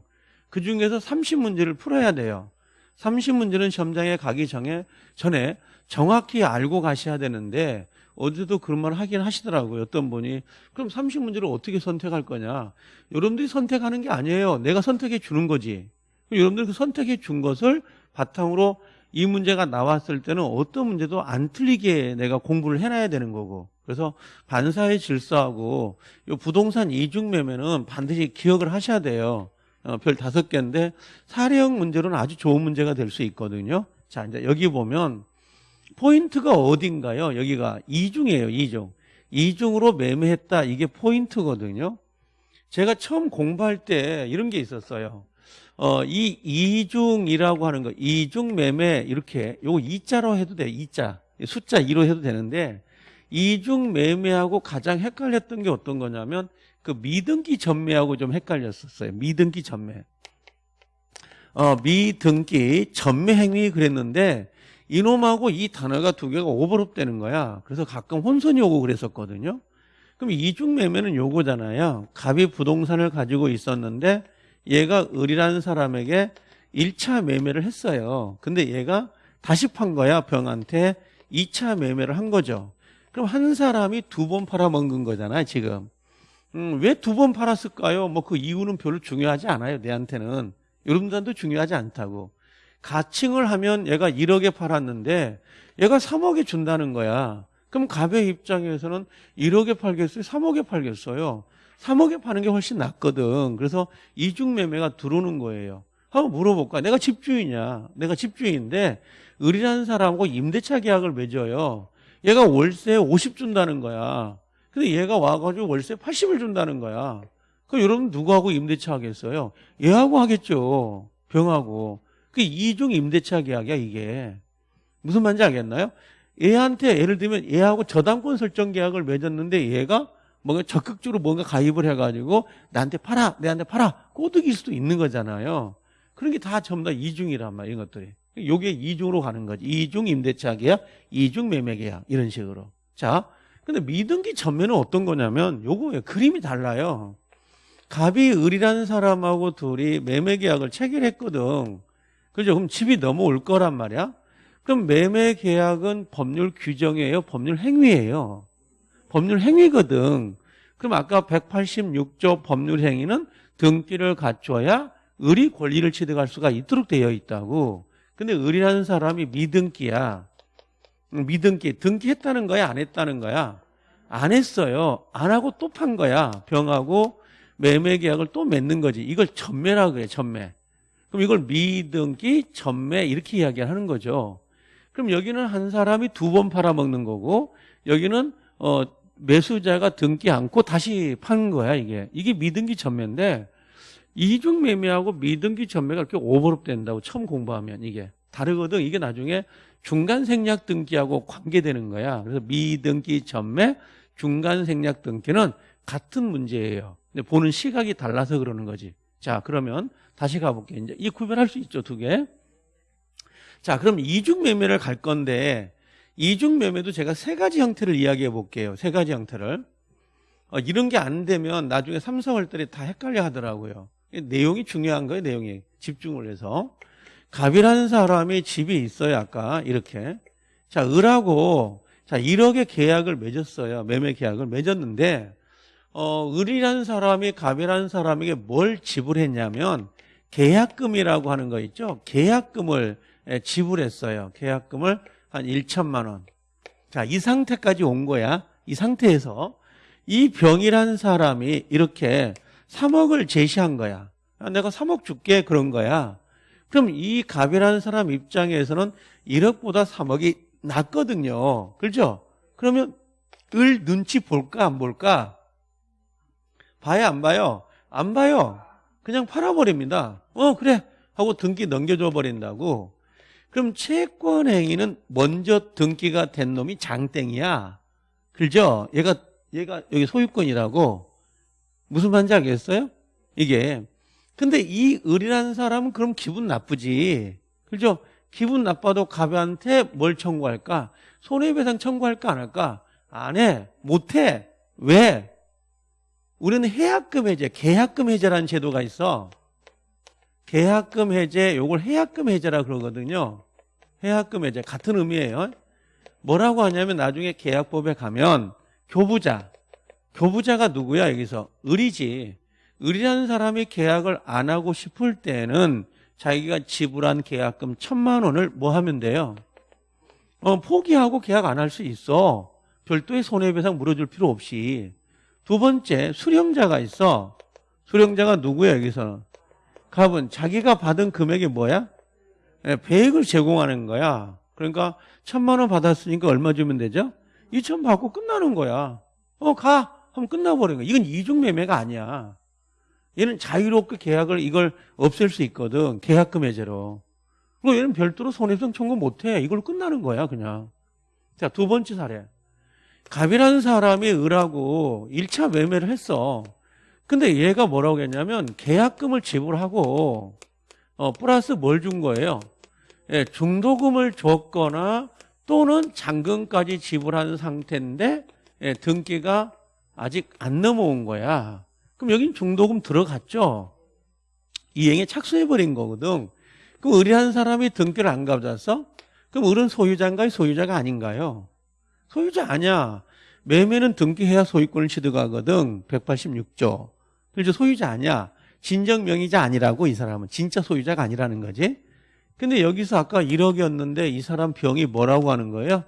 그 중에서 30문제를 풀어야 돼요. 30문제는 시험장에 가기 전에, 전에 정확히 알고 가셔야 되는데 어제도 그런 말 하긴 하시더라고요. 어떤 분이. 그럼 30문제를 어떻게 선택할 거냐. 여러분들이 선택하는 게 아니에요. 내가 선택해 주는 거지. 여러분들 그 선택해 준 것을 바탕으로 이 문제가 나왔을 때는 어떤 문제도 안 틀리게 내가 공부를 해놔야 되는 거고. 그래서 반사의 질서하고 이 부동산 이중 매매는 반드시 기억을 하셔야 돼요. 어, 별 다섯 개인데 사례형 문제로는 아주 좋은 문제가 될 수 있거든요. 자, 이제 여기 보면 포인트가 어딘가요? 여기가 이중이에요, 이중. 이중으로 매매했다. 이게 포인트거든요. 제가 처음 공부할 때 이런 게 있었어요. 어, 이 이중이라고 하는 거, 이중 매매 이렇게 요거 이자로 해도 돼요. 이자. 숫자 2로 해도 되는데 이중 매매하고 가장 헷갈렸던 게 어떤 거냐면 그 미등기 전매하고 좀 헷갈렸었어요. 미등기 전매. 어, 미등기 전매 행위 그랬는데 이놈하고 이 단어가 두 개가 오버랩 되는 거야. 그래서 가끔 혼선이 오고 그랬었거든요. 그럼 이중 매매는 요거잖아요. 갑이 부동산을 가지고 있었는데 얘가 을이라는 사람에게 1차 매매를 했어요. 근데 얘가 다시 판 거야, 병한테. 2차 매매를 한 거죠. 그럼 한 사람이 두 번 팔아먹은 거잖아요, 지금. 음, 왜 두 번 팔았을까요? 뭐 그 이유는 별로 중요하지 않아요, 내한테는. 여러분들한테도 중요하지 않다고. 가칭을 하면 얘가 1억에 팔았는데 얘가 3억에 준다는 거야. 그럼 갑의 입장에서는 1억에 팔겠어요? 3억에 팔겠어요? 3억에 파는 게 훨씬 낫거든. 그래서 이중 매매가 들어오는 거예요. 한번 물어볼까? 내가 집주인이야. 내가 집주인인데 을이라는 사람하고 임대차 계약을 맺어요. 얘가 월세 50 준다는 거야. 근데 얘가 와가지고 월세 80을 준다는 거야. 그럼 여러분 누구하고 임대차 하겠어요? 얘하고 하겠죠. 병하고. 그 이중 임대차 계약이야 이게. 무슨 말인지 알겠나요? 얘한테 예를 들면 얘하고 저당권 설정 계약을 맺었는데 얘가 뭔가 적극적으로 뭔가 가입을 해가지고 나한테 팔아, 내한테 팔아 꼬드길 수도 있는 거잖아요. 그런 게 다 전부 다 이중이란 말이야, 이런 것들이. 요게 이중으로 가는 거지. 이중 임대차 계약, 이중 매매 계약 이런 식으로. 자, 근데 미등기 전매는 어떤 거냐면 요거예요. 그림이 달라요. 갑이 을이라는 사람하고 둘이 매매 계약을 체결했거든. 그죠? 그럼 집이 넘어올 거란 말이야. 그럼 매매 계약은 법률 규정이에요? 법률 행위예요? 법률 행위거든. 그럼 아까 186조 법률 행위는 등기를 갖춰야 을이 권리를 취득할 수가 있도록 되어 있다고. 근데 을이라는 사람이 미등기야. 미등기. 등기했다는 거야? 안 했다는 거야? 안 했어요. 안 하고 또 판 거야. 병하고 매매 계약을 또 맺는 거지. 이걸 전매라 그래, 전매. 그럼 이걸 미등기, 전매 이렇게 이야기하는 거죠. 그럼 여기는 한 사람이 두 번 팔아먹는 거고 여기는 어, 매수자가 등기 않고 다시 파는 거야 이게. 이게 미등기 전매인데 이중 매매하고 미등기 전매가 이렇게 오버랩 된다고 처음 공부하면 이게 다르거든. 이게 나중에 중간 생략 등기하고 관계되는 거야. 그래서 미등기 전매, 중간 생략 등기는 같은 문제예요. 근데 보는 시각이 달라서 그러는 거지. 자, 그러면 다시 가볼게. 이제 이 구별할 수 있죠, 두 개. 자, 그럼 이중 매매를 갈 건데 이중 매매도 제가 세 가지 형태를 이야기해 볼게요. 세 가지 형태를. 어, 이런 게 안 되면 나중에 삼성월들이 다 헷갈려 하더라고요. 내용이 중요한 거예요, 내용이. 집중을 해서. 갑이라는 사람이 집이 있어요, 아까. 이렇게. 자, 을하고, 자, 1억의 계약을 맺었어요. 매매 계약을 맺었는데, 어, 을이라는 사람이 갑이라는 사람에게 뭘 지불했냐면, 계약금이라고 하는 거 있죠? 계약금을 예, 지불했어요. 계약금을 한 1천만 원. 자, 이 상태까지 온 거야. 이 상태에서 이 병이라는 사람이 이렇게 3억을 제시한 거야. 내가 3억 줄게 그런 거야. 그럼 이 갑이라는 사람 입장에서는 1억보다 3억이 낫거든요. 그렇죠? 그러면 을 눈치 볼까 안 볼까? 봐야 안 봐요? 안 봐요. 그냥 팔아버립니다. 어 그래 하고 등기 넘겨줘 버린다고. 그럼 채권 행위는 먼저 등기가 된 놈이 장땡이야. 그죠? 얘가 얘가 여기 소유권이라고 무슨 말인지 알겠어요? 이게 근데 이 을이라는 사람은 그럼 기분 나쁘지. 그죠? 기분 나빠도 갑한테 뭘 청구할까? 손해배상 청구할까 안 할까? 안 해. 못 해. 왜? 우리는 해약금 해제, 계약금 해제라는 제도가 있어. 계약금 해제, 요걸 해약금 해제라 그러거든요. 해약금 해제 같은 의미예요. 뭐라고 하냐면 나중에 계약법에 가면 교부자. 교부자가 누구야 여기서? 을이지. 을이라는 사람이 계약을 안 하고 싶을 때는 자기가 지불한 계약금 천만 원을 뭐 하면 돼요? 어, 포기하고 계약 안 할 수 있어. 별도의 손해배상 물어줄 필요 없이. 두 번째, 수령자가 있어. 수령자가 누구야, 여기서? 갑은 자기가 받은 금액이 뭐야? 예, 배액을 제공하는 거야. 그러니까 천만 원 받았으니까 얼마 주면 되죠? 이천 받고 끝나는 거야. 어, 가! 하면 끝나버린 거야. 이건 이중매매가 아니야. 얘는 자유롭게 계약을 이걸 없앨 수 있거든. 계약금 해제로. 그리고 얘는 별도로 손해배상 청구 못 해. 이걸로 끝나는 거야, 그냥. 자, 두 번째 사례. 갑이라는 사람이 을하고 1차 매매를 했어. 근데 얘가 뭐라고 했냐면 계약금을 지불하고 어, 플러스 뭘 준 거예요? 예, 중도금을 줬거나 또는 잔금까지 지불한 상태인데 예, 등기가 아직 안 넘어온 거야. 그럼 여긴 중도금 들어갔죠? 이행에 착수해버린 거거든. 그럼 을이라는 사람이 등기를 안 가져왔어? 그럼 을은 소유자인가요? 소유자가 아닌가요? 소유자 아니야. 매매는 등기해야 소유권을 취득하거든. 186조. 그래서 소유자 아니야. 진정 명의자 아니라고 이 사람은. 진짜 소유자가 아니라는 거지. 근데 여기서 아까 1억이었는데 이 사람 병이 뭐라고 하는 거예요?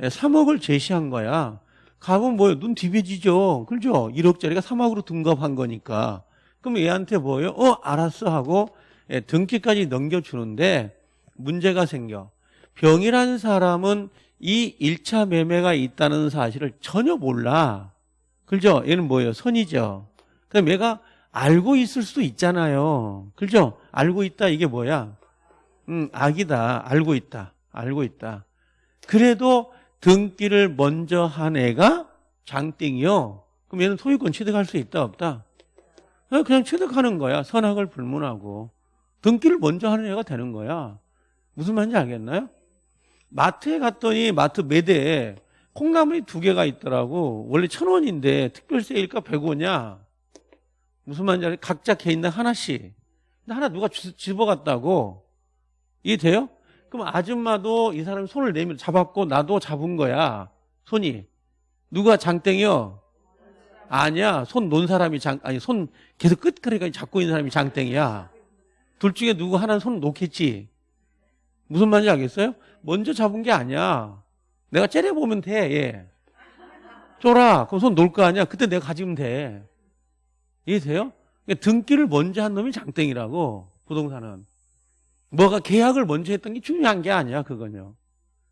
3억을 제시한 거야. 갑은 뭐예요? 눈 뒤비지죠. 그죠? 1억짜리가 3억으로 등급한 거니까. 그럼 얘한테 뭐예요? 어, 알았어 하고 예, 등기까지 넘겨주는데 문제가 생겨. 병이라는 사람은 이 1차 매매가 있다는 사실을 전혀 몰라. 그죠? 얘는 뭐예요? 선이죠. 그럼 얘가 알고 있을 수도 있잖아요. 그죠? 알고 있다 이게 뭐야? 음, 악이다. 알고 있다. 알고 있다. 그래도 등기를 먼저 한 애가 장땡이요. 그럼 얘는 소유권 취득할 수 있다 없다? 어, 그냥 취득하는 거야. 선악을 불문하고. 등기를 먼저 하는 애가 되는 거야. 무슨 말인지 알겠나요? 마트에 갔더니 마트 매대에 콩나물이 두 개가 있더라고. 원래 천 원인데 특별 세일까 100원이야. 무슨 말인지 알아요? 각자 개인당 하나씩. 근데 하나 누가 집어갔다고. 이해돼요? 그럼 아줌마도 이 사람이 손을 내밀 잡았고 나도 잡은 거야. 손이. 누가 장땡이요? 아니야. 손 놓은 사람이 장, 아니, 손 계속 끝까지 잡고 있는 사람이 장땡이야. 둘 중에 누구 하나는 손 놓겠지. 무슨 말인지 알겠어요? 먼저 잡은 게 아니야. 내가 째려보면 돼, 얘. 쫄아. 그럼 손 놓을 거 아니야? 그때 내가 가지면 돼. 이해돼요? 그러니까 등기를 먼저 한 놈이 장땡이라고, 부동산은. 뭐가 계약을 먼저 했던 게 중요한 게 아니야, 그건요.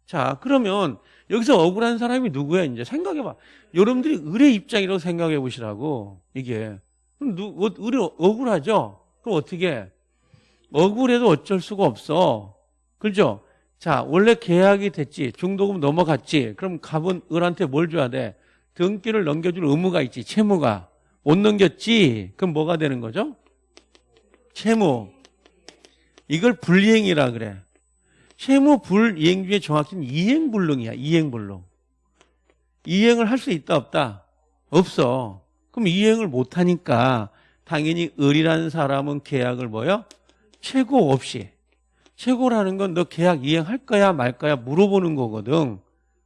자, 그러면 여기서 억울한 사람이 누구야, 이제? 생각해 봐. 여러분들이 을의 입장이라고 생각해 보시라고, 이게. 그럼 누, 어, 을이 억울하죠? 그럼 어떻게? 억울해도 어쩔 수가 없어. 그죠? 자, 원래 계약이 됐지. 중도금 넘어갔지. 그럼 갑은 을한테 뭘 줘야 돼? 등기를 넘겨줄 의무가 있지. 채무가. 못 넘겼지? 그럼 뭐가 되는 거죠? 채무. 이걸 불이행이라 그래. 채무 불이행 중에 정확히는 이행불능이야. 이행불능. 이행을 할 수 있다 없다? 없어. 그럼 이행을 못하니까 당연히 을이라는 사람은 계약을 뭐요? 최고 없이 최고라는 건 너 계약 이행할 거야 말 거야 물어보는 거거든.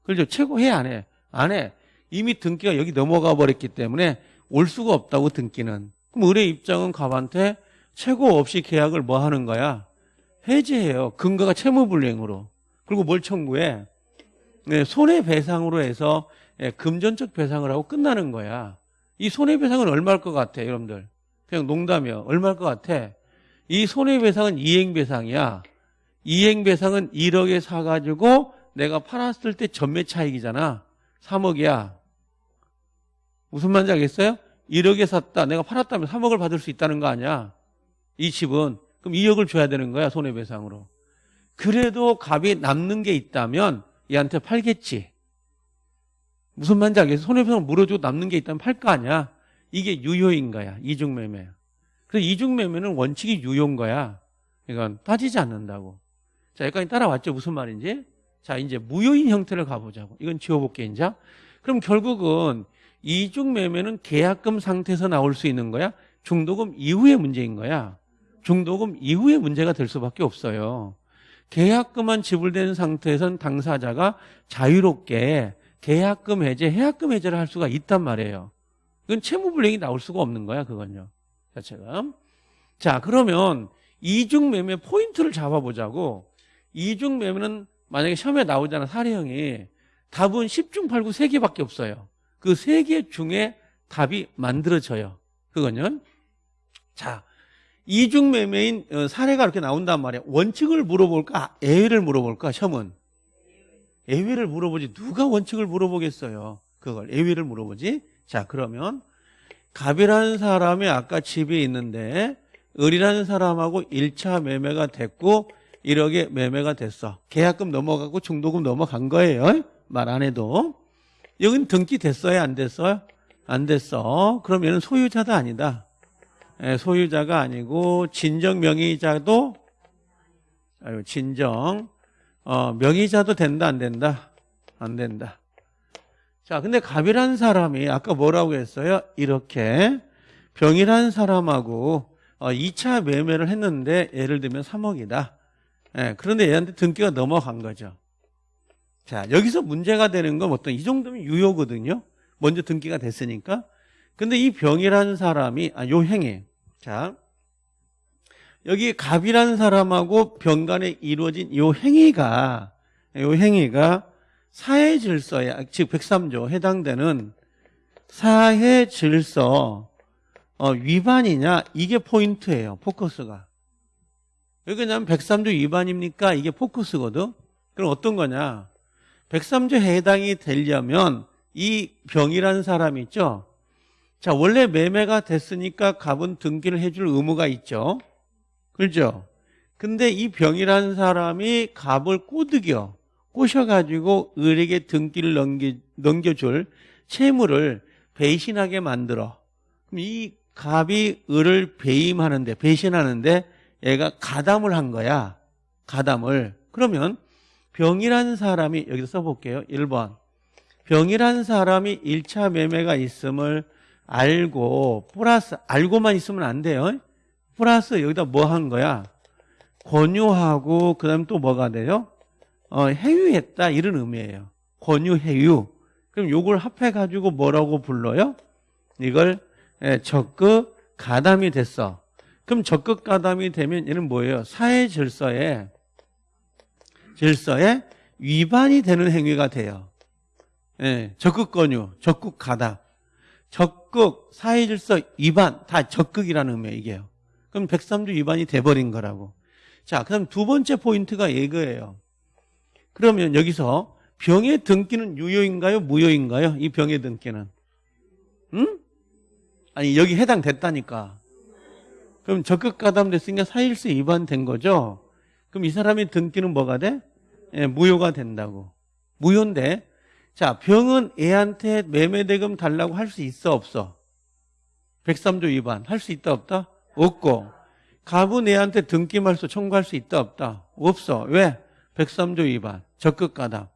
그렇죠? 최고 해 안 해? 안 해. 이미 등기가 여기 넘어가 버렸기 때문에 올 수가 없다고 등기는. 그럼 을의 입장은 갑한테 최고 없이 계약을 뭐 하는 거야? 해제해요. 근거가 채무불이행으로. 그리고 뭘 청구해? 네, 손해배상으로 해서 예, 금전적 배상을 하고 끝나는 거야. 이 손해배상은 얼마일 것 같아, 여러분들? 그냥 농담이요. 얼마일 것 같아? 이 손해배상은 이행배상이야. 이행배상은 1억에 사가지고 내가 팔았을 때 전매 차익이잖아. 3억이야. 무슨 말인지 알겠어요? 1억에 샀다. 내가 팔았다면 3억을 받을 수 있다는 거 아니야. 이 집은. 그럼 2억을 줘야 되는 거야. 손해배상으로. 그래도 값이 남는 게 있다면 얘한테 팔겠지. 무슨 말인지 알겠어요? 손해배상을 물어주고 남는 게 있다면 팔 거 아니야. 이게 유효인 거야. 이중매매. 그래서 이중매매는 원칙이 유효인 거야. 이건 따지지 않는다고. 자, 여기까지 따라왔죠? 무슨 말인지? 자, 이제 무효인 형태를 가보자고. 이건 지워볼게, 이제. 그럼 결국은 이중 매매는 계약금 상태에서 나올 수 있는 거야? 중도금 이후의 문제인 거야? 중도금 이후의 문제가 될 수밖에 없어요. 계약금만 지불된 상태에선 당사자가 자유롭게 계약금 해제, 해약금 해제를 할 수가 있단 말이에요. 그건 채무불이행이 나올 수가 없는 거야, 그건요. 자체가. 자, 그러면 이중 매매 포인트를 잡아보자고. 이중 매매는 만약에 시험에 나오잖아, 사례형이. 답은 10중 8구 3개밖에 없어요. 그 3개 중에 답이 만들어져요. 그거는. 자, 이중 매매인 어, 사례가 이렇게 나온단 말이야. 원칙을 물어볼까? 예외를 물어볼까? 시험은. 예외를 물어보지. 누가 원칙을 물어보겠어요? 그걸. 예외를 물어보지. 자, 그러면 갑이라는 사람이 아까 집에 있는데 을이라는 사람하고 1차 매매가 됐고 1억에 매매가 됐어. 계약금 넘어가고 중도금 넘어간 거예요. 말 안 해도. 여긴 등기 됐어요? 안 됐어요? 안 됐어. 얘는 소유자도 아니다. 예, 소유자가 아니고 진정 명의자도 아유, 진정 어, 명의자도 된다 안 된다? 안 된다. 자, 근데 갑이라는 사람이 아까 뭐라고 했어요? 이렇게 병이라는 사람하고 어, 2차 매매를 했는데 예를 들면 3억이다. 예, 그런데 얘한테 등기가 넘어간 거죠. 자, 여기서 문제가 되는 건 어떤 이 정도면 유효거든요. 먼저 등기가 됐으니까. 근데 이 병이라는 사람이 아, 요 행위. 자, 여기 갑이라는 사람하고 병 간에 이루어진 요 행위가 요 행위가 사회 질서에 즉 103조 해당되는 사회 질서 어, 위반이냐 이게 포인트예요. 포커스가. 왜냐하면 103조 위반입니까? 이게 포커스거든. 그럼 어떤 거냐? 103조 해당이 되려면 이 병이라는 사람이 있죠. 자, 원래 매매가 됐으니까 갑은 등기를 해줄 의무가 있죠. 그렇죠? 근데 이 병이라는 사람이 갑을 꼬드겨 꼬셔가지고 을에게 등기를 넘기, 넘겨줄 채무를 배신하게 만들어. 그럼 이 갑이 을을 배임하는데, 배신하는데 얘가 가담을 한 거야. 가담을. 그러면 병이라는 사람이, 여기서 써볼게요. 1번. 병이라는 사람이 1차 매매가 있음을 알고, 플러스, 알고만 있으면 안 돼요. 플러스 여기다 뭐 한 거야? 권유하고, 그 다음에 또 뭐가 돼요? 어, 해유했다. 이런 의미예요. 권유, 해유. 그럼 요걸 합해 가지고 뭐라고 불러요? 이걸 예, 적극 가담이 됐어. 그럼 적극 가담이 되면 얘는 뭐예요? 사회 질서에 질서에 위반이 되는 행위가 돼요. 예, 적극 권유, 적극 가담, 적극 사회 질서 위반 다 적극이라는 의미예요. 이게요. 그럼 103조 위반이 돼버린 거라고. 자, 그럼 두 번째 포인트가 이거예요. 그러면 여기서 병의 등기는 유효인가요? 무효인가요? 이 병의 등기는. 응? 아니, 여기 해당됐다니까. 그럼 적극 가담됐으니까 사일수 위반된 거죠? 그럼 이 사람의 등기는 뭐가 돼? 예, 무효가 된다고. 무효인데, 자, 병은 애한테 매매대금 달라고 할 수 있어, 없어? 103조 위반. 할 수 있다, 없다? 없고. 갑은 애한테 등기 말소 청구할 수 있다, 없다? 없어. 왜? 103조 위반. 적극 가담.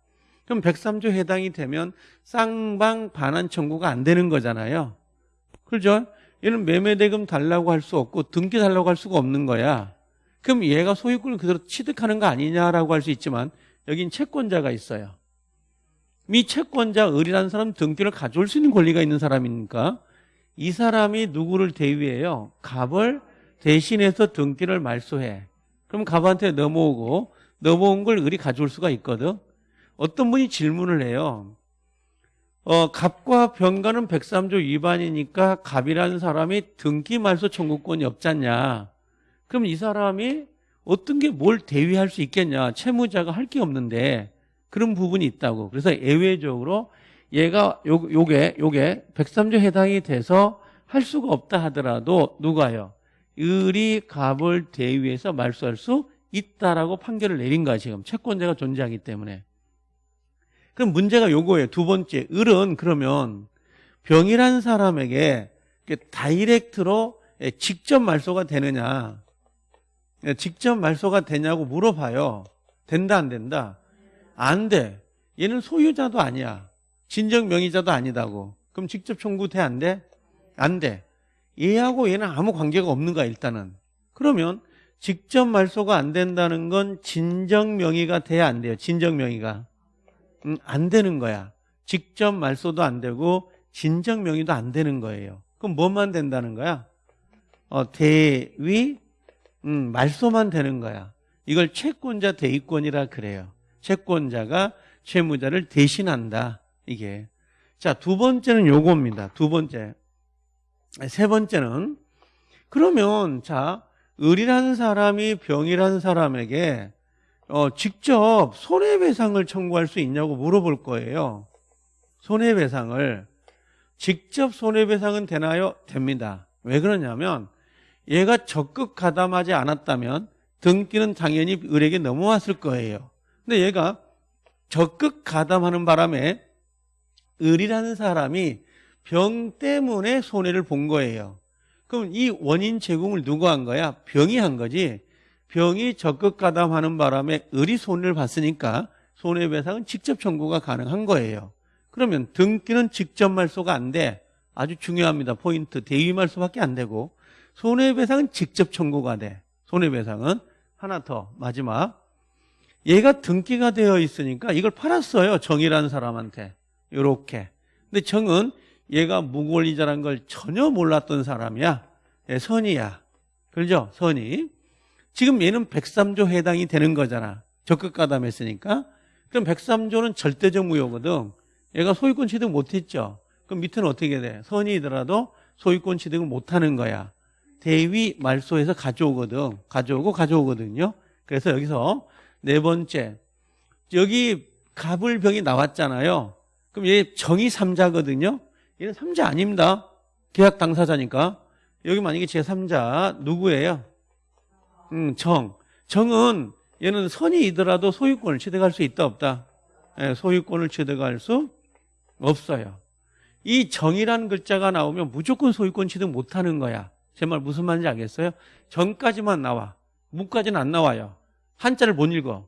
그럼 103조 해당이 되면 쌍방 반환 청구가 안 되는 거잖아요. 그죠? 얘는 매매대금 달라고 할 수 없고 등기 달라고 할 수가 없는 거야. 그럼 얘가 소유권을 그대로 취득하는 거 아니냐라고 할 수 있지만 여긴 채권자가 있어요. 이 채권자 을이라는 사람 등기를 가져올 수 있는 권리가 있는 사람이니까 이 사람이 누구를 대위해요? 갑을 대신해서 등기를 말소해. 그럼 갑한테 넘어오고 넘어온 걸 을이 가져올 수가 있거든. 어떤 분이 질문을 해요. 어, 갑과 병가는 103조 위반이니까 갑이라는 사람이 등기 말소 청구권이 없잖냐. 그럼 이 사람이 어떤 게 뭘 대위할 수 있겠냐. 채무자가 할 게 없는데 그런 부분이 있다고. 그래서 예외적으로 얘가 요, 요게 요게 103조 해당이 돼서 할 수가 없다 하더라도 누가요? 을이 갑을 대위해서 말소할 수 있다라고 판결을 내린 거야 지금 채권자가 존재하기 때문에 그럼 문제가 요거예요 두 번째 을은 그러면 병이라는 사람에게 다이렉트로 직접 말소가 되느냐 직접 말소가 되냐고 물어봐요 된다 안 된다 안 돼 얘는 소유자도 아니야 진정 명의자도 아니다고 그럼 직접 청구 돼 안 돼? 안 돼. 얘하고 얘는 아무 관계가 없는 거야 일단은 그러면 직접 말소가 안 된다는 건 진정 명의가 돼야 안 돼요. 진정 명의가. 음, 안 되는 거야. 직접 말소도 안 되고 진정 명의도 안 되는 거예요. 그럼 뭐만 된다는 거야? 어, 대위 음, 말소만 되는 거야. 이걸 채권자 대위권이라 그래요. 채권자가 채무자를 대신한다. 이게. 자, 두 번째는 요겁니다. 두 번째. 세 번째는 그러면 자, 을이라는 사람이 병이라는 사람에게 어, 직접 손해배상을 청구할 수 있냐고 물어볼 거예요. 손해배상을 직접 손해배상은 되나요? 됩니다. 왜 그러냐면 얘가 적극 가담하지 않았다면 등기는 당연히 을에게 넘어왔을 거예요. 근데 얘가 적극 가담하는 바람에 을이라는 사람이 병 때문에 손해를 본 거예요. 그럼 이 원인 제공을 누가 한 거야? 병이 한 거지. 병이 적극 가담하는 바람에 을이 손해를 봤으니까 손해배상은 직접 청구가 가능한 거예요. 그러면 등기는 직접 말소가 안 돼. 아주 중요합니다. 포인트. 대위 말소밖에 안 되고 손해배상은 직접 청구가 돼. 손해배상은 하나 더 마지막. 얘가 등기가 되어 있으니까 이걸 팔았어요. 정이라는 사람한테. 요렇게. 근데 정은 얘가 무권리자란 걸 전혀 몰랐던 사람이야. 예, 선이야. 그렇죠? 선이. 지금 얘는 103조 해당이 되는 거잖아. 적극 가담했으니까. 그럼 103조는 절대적 무효거든. 얘가 소유권 취득 못했죠. 그럼 밑에는 어떻게 돼? 선이더라도 소유권 취득을 못하는 거야. 대위 말소에서 가져오거든. 가져오고 가져오거든요. 그래서 여기서 네 번째. 여기 갑을병이 나왔잖아요. 그럼 얘 정의 3자거든요. 얘는 3자 아닙니다. 계약 당사자니까. 여기 만약에 제3자 누구예요? 음, 정. 정은 얘는 선이이더라도 소유권을 취득할 수 있다 없다? 예, 소유권을 취득할 수 없어요. 이 정이라는 글자가 나오면 무조건 소유권 취득 못하는 거야. 제 말 무슨 말인지 알겠어요? 정까지만 나와. 무까지는 안 나와요. 한자를 못 읽어.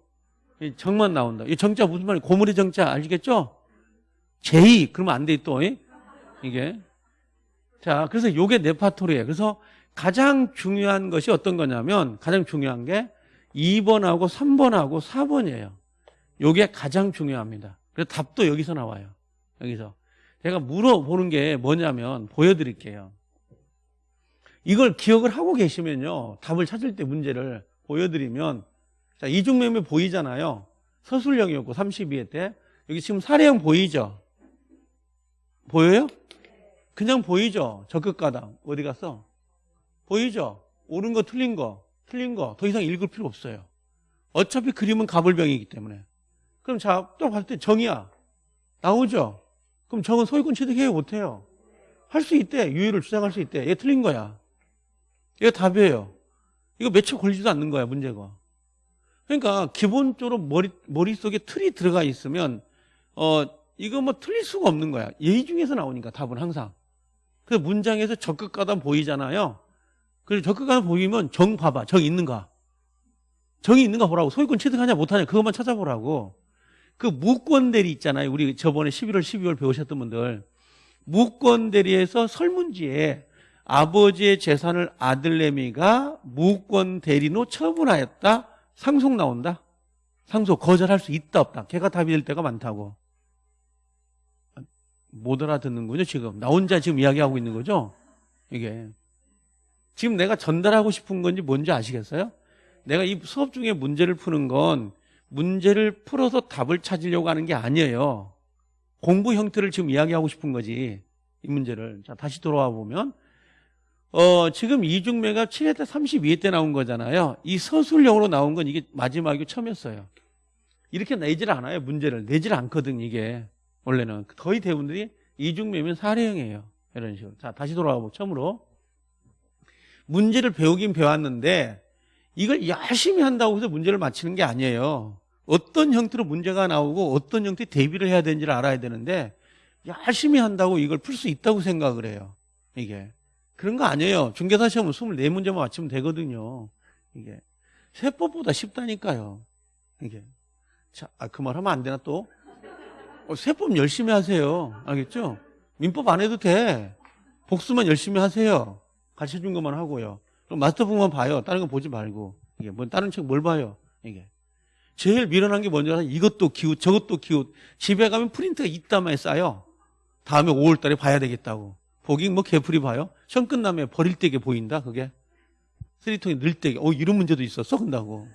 이 정만 나온다. 이 정자 무슨 말이에요? 고물의 정자 알겠죠? 제이 그러면 안 돼 또. 이게. 자, 그래서 요게 네파토리예요. 그래서 가장 중요한 것이 어떤 거냐면 가장 중요한 게 2번하고 3번하고 4번이에요. 요게 가장 중요합니다. 그래서 답도 여기서 나와요. 여기서. 제가 물어보는 게 뭐냐면 보여드릴게요. 이걸 기억을 하고 계시면요. 답을 찾을 때 문제를 보여드리면 자, 이중매매 보이잖아요. 서술형이었고 32회 때 여기 지금 사례형 보이죠? 보여요? 그냥 보이죠? 적극가당. 어디 갔어? 보이죠? 옳은 거, 틀린 거, 틀린 거. 더 이상 읽을 필요 없어요. 어차피 그림은 가불병이기 때문에. 그럼 자, 또 봤을 때 정이야. 나오죠? 그럼 정은 소유권 취득해요? 못해요? 할 수 있대. 유효를 주장할 수 있대. 얘 틀린 거야. 얘가 답이에요. 이거 며칠 걸리지도 않는 거야, 문제가. 그러니까 기본적으로 머리, 머릿속에 틀이 들어가 있으면, 어, 이거 뭐 틀릴 수가 없는 거야. 예의 중에서 나오니까 답은 항상. 그 문장에서 적극가담 보이잖아요. 그리고 적극가담 보이면 정 봐봐. 정 있는가? 정이 있는가 보라고. 소유권 취득하냐 못하냐 그것만 찾아보라고. 그 무권 대리 있잖아요. 우리 저번에 11월, 12월 배우셨던 분들. 무권 대리에서 설문지에 아버지의 재산을 아들내미가 무권 대리로 처분하였다. 상속 나온다. 상속 거절할 수 있다 없다. 걔가 답이 될 때가 많다고. 못 알아듣는군요, 지금. 나 혼자 지금 이야기하고 있는 거죠? 이게. 지금 내가 전달하고 싶은 건지 뭔지 아시겠어요? 내가 이 수업 중에 문제를 푸는 건 문제를 풀어서 답을 찾으려고 하는 게 아니에요. 공부 형태를 지금 이야기하고 싶은 거지. 이 문제를. 자, 다시 돌아와 보면. 어, 지금 이중매가 7회 때 32회 때 나온 거잖아요. 이 서술형으로 나온 건 이게 마지막이고 처음이었어요. 이렇게 내질 않아요, 문제를. 내질 않거든, 이게. 원래는. 거의 대부분들이 이중매면 사례형이에요. 이런 식으로. 자, 다시 돌아가 보고 처음으로. 문제를 배우긴 배웠는데 이걸 열심히 한다고 해서 문제를 맞히는 게 아니에요. 어떤 형태로 문제가 나오고 어떤 형태의 대비를 해야 되는지를 알아야 되는데 열심히 한다고 이걸 풀 수 있다고 생각을 해요. 이게. 그런 거 아니에요. 중개사 시험은 24문제만 맞히면 되거든요. 이게. 세법보다 쉽다니까요. 이게. 자, 아, 그 말 하면 안 되나 또? 어, 세법 열심히 하세요. 알겠죠? 민법 안 해도 돼. 복수만 열심히 하세요. 가르쳐 준 것만 하고요. 그럼 마스터북만 봐요. 다른 거 보지 말고. 이게 뭐 다른 책 뭘 봐요? 이게 제일 미련한 게 뭔지 알아? 이것도 기웃, 저것도 기웃. 집에 가면 프린트가 이따만에 쌓여. 다음에 5월 달에 봐야 되겠다고. 보긴 뭐 개풀이 봐요. 시험 끝나면 버릴 때게 보인다. 그게 쓰리통에 넣을 때게. 어 이런 문제도 있었어. 근다고.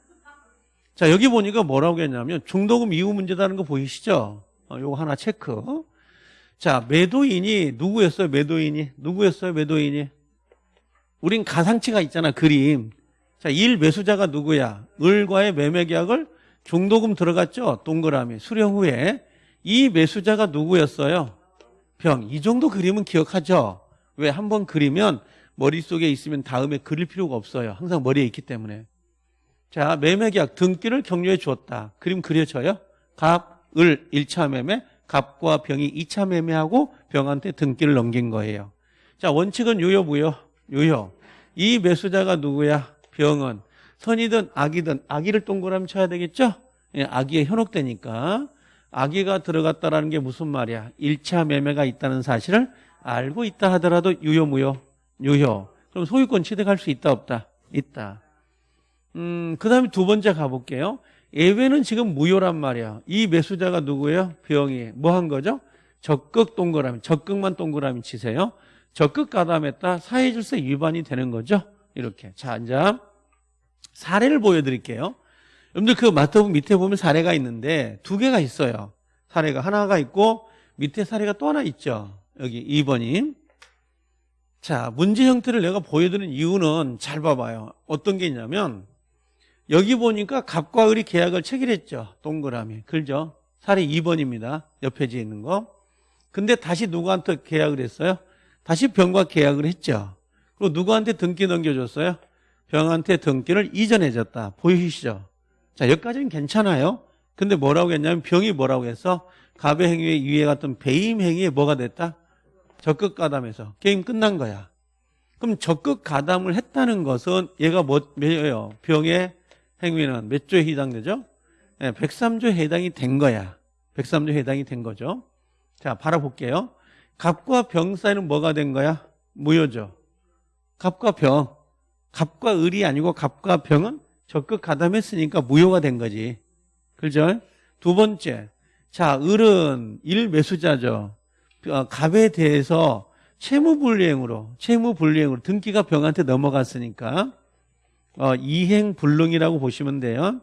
자 여기 보니까 뭐라고 했냐면 중도금 이후 문제다는 거 보이시죠? 어, 요거 하나 체크. 자 매도인이 누구였어요? 매도인이 누구였어요? 매도인이 우린 가상치가 있잖아 그림. 자, 일 매수자가 누구야? 을과의 매매 계약을 중도금 들어갔죠? 동그라미 수령 후에 이 매수자가 누구였어요? 병. 이 정도 그림은 기억하죠? 왜 한번 그리면 머릿속에 있으면 다음에 그릴 필요가 없어요. 항상 머리에 있기 때문에. 자, 매매 계약 등기를 격려해 주었다. 그림 그려져요? 갑, 을 1차 매매, 갑과 병이 2차 매매하고 병한테 등기를 넘긴 거예요. 자, 원칙은 유효 무효? 유효. 이 매수자가 누구야? 병은 선이든 악이든 악의를 동그라미 쳐야 되겠죠? 예, 악의에 현혹되니까 악의가 들어갔다라는 게 무슨 말이야? 1차 매매가 있다는 사실을 알고 있다 하더라도 유효 무효? 유효. 그럼 소유권 취득할 수 있다 없다? 있다. 음, 그 다음에 두 번째 가볼게요. 예외는 지금 무효란 말이야. 이 매수자가 누구예요? 병이. 뭐 한 거죠? 적극 동그라미. 적극만 동그라미 치세요. 적극 가담했다. 사회질서 위반이 되는 거죠. 이렇게. 자, 이제 사례를 보여드릴게요. 여러분들 그 마트북 밑에 보면 사례가 있는데 두 개가 있어요. 사례가 하나가 있고 밑에 사례가 또 하나 있죠. 여기 2번이. 자, 문제 형태를 내가 보여드리는 이유는 잘 봐봐요. 어떤 게 있냐면 여기 보니까 갑과 을이 계약을 체결했죠. 동그라미. 글죠? 사례 2번입니다. 옆에 지 있는 거. 근데 다시 누구한테 계약을 했어요? 다시 병과 계약을 했죠. 그리고 누구한테 등기 넘겨줬어요? 병한테 등기를 이전해줬다. 보이시죠? 자, 여기까지는 괜찮아요. 근데 뭐라고 했냐면 병이 뭐라고 했어? 갑의 행위에 위에 같은 배임 행위에 뭐가 됐다? 적극 가담해서 게임 끝난 거야. 그럼 적극 가담을 했다는 것은 얘가 뭐, 뭐예요? 병의 행위는 몇 조에 해당되죠? 네, 103조에 해당이 된 거야. 103조에 해당이 된 거죠. 자, 바라볼게요. 갑과 병 사이는 뭐가 된 거야? 무효죠. 갑과 병. 갑과 을이 아니고 갑과 병은 적극 가담했으니까 무효가 된 거지. 그죠? 두 번째. 자, 을은 일 매수자죠. 어, 갑에 대해서 채무불이행으로, 채무불이행으로 등기가 병한테 넘어갔으니까 어, 이행불능이라고 보시면 돼요.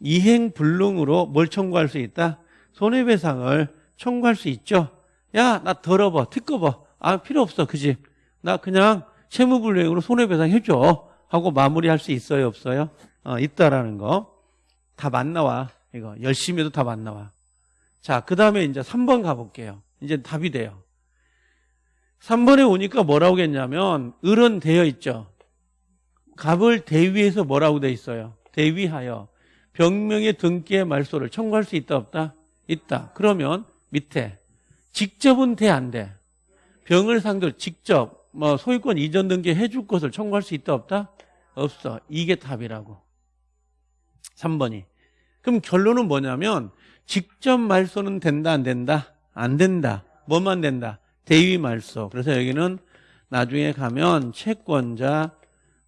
이행불능으로 뭘 청구할 수 있다? 손해배상을 청구할 수 있죠. 야, 나 더러워. 특거봐. 아, 필요 없어. 그지? 나 그냥 채무불이행으로 손해배상 해줘. 하고 마무리할 수 있어요? 없어요? 어, 있다라는 거. 다 맞나와. 이거. 열심히 해도 다 맞나와. 자, 그 다음에 이제 3번 가볼게요. 이제 답이 돼요. 3번에 오니까 뭐라고 했냐면, 을은 되어 있죠. 갑을 대위해서 뭐라고 돼 있어요? 대위하여 병명의 등기의 말소를 청구할 수 있다 없다? 있다. 그러면 밑에 직접은 돼 안 돼? 병을 상대로 직접 뭐 소유권 이전 등기 해줄 것을 청구할 수 있다 없다? 없어. 이게 답이라고. 3번이. 그럼 결론은 뭐냐면 직접 말소는 된다 안 된다? 안 된다. 뭐만 된다? 대위 말소. 그래서 여기는 나중에 가면 채권자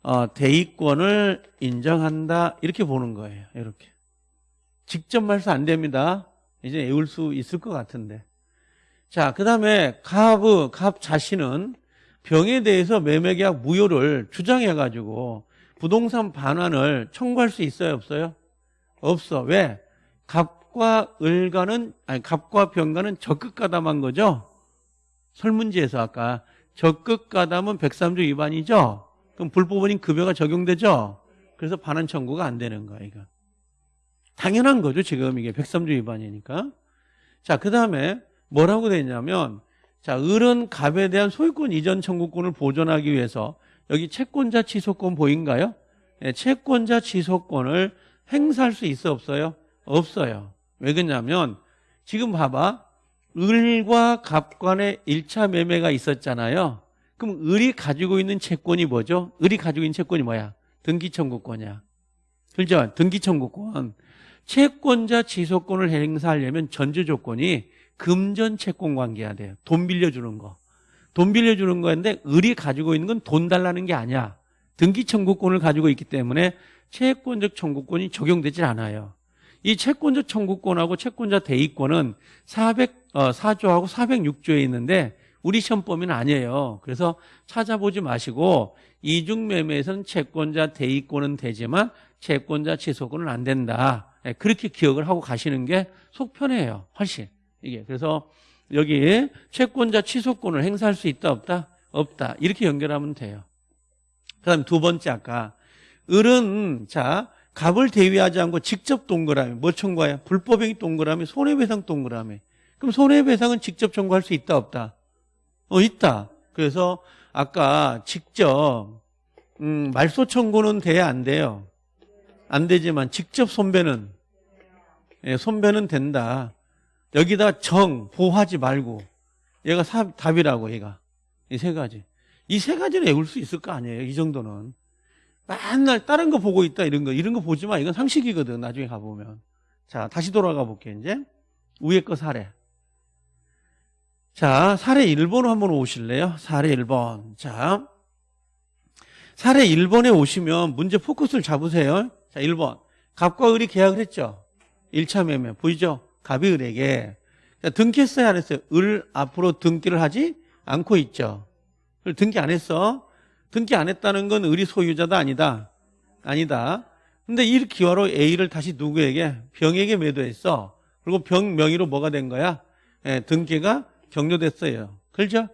어, 대위권을 인정한다 이렇게 보는 거예요. 이렇게. 직접 말소 안 됩니다. 이제 외울 수 있을 것 같은데. 자, 그 다음에 갑, 갑 자신은 병에 대해서 매매계약 무효를 주장해가지고 부동산 반환을 청구할 수 있어요, 없어요? 없어. 왜? 갑과 을과는, 아니, 갑과 병과는 적극 가담한 거죠? 설문지에서 아까 적극 가담은 103조 위반이죠? 그럼 불법원인 급여가 적용되죠? 그래서 반환 청구가 안 되는 거야, 이거. 당연한 거죠, 지금 이게 103조 위반이니까. 자, 그 다음에 뭐라고 돼 있냐면, 자, 을은 갑에 대한 소유권 이전 청구권을 보존하기 위해서 여기 채권자 취소권 보인가요? 네, 채권자 취소권을 행사할 수 있어 없어요? 없어요. 왜 그러냐면 지금 봐봐. 을과 갑 간의 1차 매매가 있었잖아요. 그럼 을이 가지고 있는 채권이 뭐죠? 을이 가지고 있는 채권이 뭐야? 등기 청구권이야. 그죠? 등기 청구권. 채권자 취소권을 행사하려면 전제 조건이 금전 채권 관계야 돼요. 돈 빌려주는 거. 돈 빌려주는 거인데 을이 가지고 있는 건 돈 달라는 게 아니야. 등기 청구권을 가지고 있기 때문에 채권적 청구권이 적용되질 않아요. 이 채권적 청구권하고 채권자 대의권은 404조하고 406조에 있는데 우리 시험 범위는 아니에요. 그래서 찾아보지 마시고 이중매매에서는 채권자 대의권은 되지만 채권자 취소권은 안 된다. 예, 그렇게 기억을 하고 가시는 게 속편해요. 훨씬. 이게. 그래서 여기 채권자 취소권을 행사할 수 있다 없다? 없다. 이렇게 연결하면 돼요. 그 다음 두 번째 아까 을은 자 갑을 대위하지 않고 직접 동그라미 뭐 청구해요? 불법행위 동그라미 손해배상 동그라미 그럼 손해배상은 직접 청구할 수 있다 없다? 어 있다. 그래서 아까 직접 음, 말소 청구는 돼야 안 돼요. 안 되지만 직접 손배는 예, 손배는 된다. 여기다 정 보하지 말고 얘가 사, 답이라고 얘가. 이 세 가지. 이 세 가지는 외울 수 있을 거 아니에요. 이 정도는. 맨날 다른 거 보고 있다 이런 거 이런 거 보지 마. 이건 상식이거든 나중에 가보면. 자 다시 돌아가 볼게 이제. 위에 거 사례. 자 사례 1번으로 한번 오실래요? 사례 1번. 자 사례 1번에 오시면 문제 포커스를 잡으세요. 자 1번. 갑과 을이 계약을 했죠? 1차 매매. 보이죠 갑이 을에게 자, 등기했어요 안 했어요 을 앞으로 등기를 하지 않고 있죠 을 등기 안 했어 등기 안 했다는 건 을이 소유자다 아니다? 아니다. 근데 이 기화로 A를 다시 누구에게? 병에게 매도했어. 그리고 병 명의로 뭐가 된 거야? 예, 등기가 격려됐어요. 그렇죠?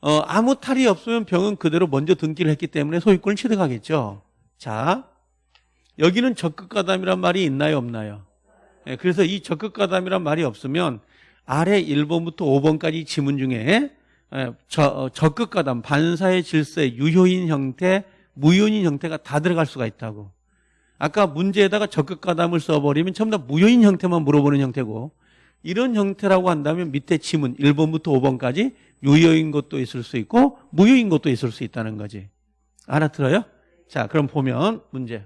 어, 아무 탈이 없으면 병은 그대로 먼저 등기를 했기 때문에 소유권을 취득하겠죠. 자, 여기는 적극가담이란 말이 있나요, 없나요? 예, 그래서 이 적극가담이란 말이 없으면 아래 1번부터 5번까지 지문 중에 예, 저, 적극가담, 반사의 질서의 유효인 형태, 무효인 형태가 다 들어갈 수가 있다고. 아까 문제에다가 적극가담을 써버리면 전부 다 무효인 형태만 물어보는 형태고 이런 형태라고 한다면 밑에 지문 1번부터 5번까지 유효인 것도 있을 수 있고 무효인 것도 있을 수 있다는 거지. 알아들어요? 자, 그럼 보면 문제.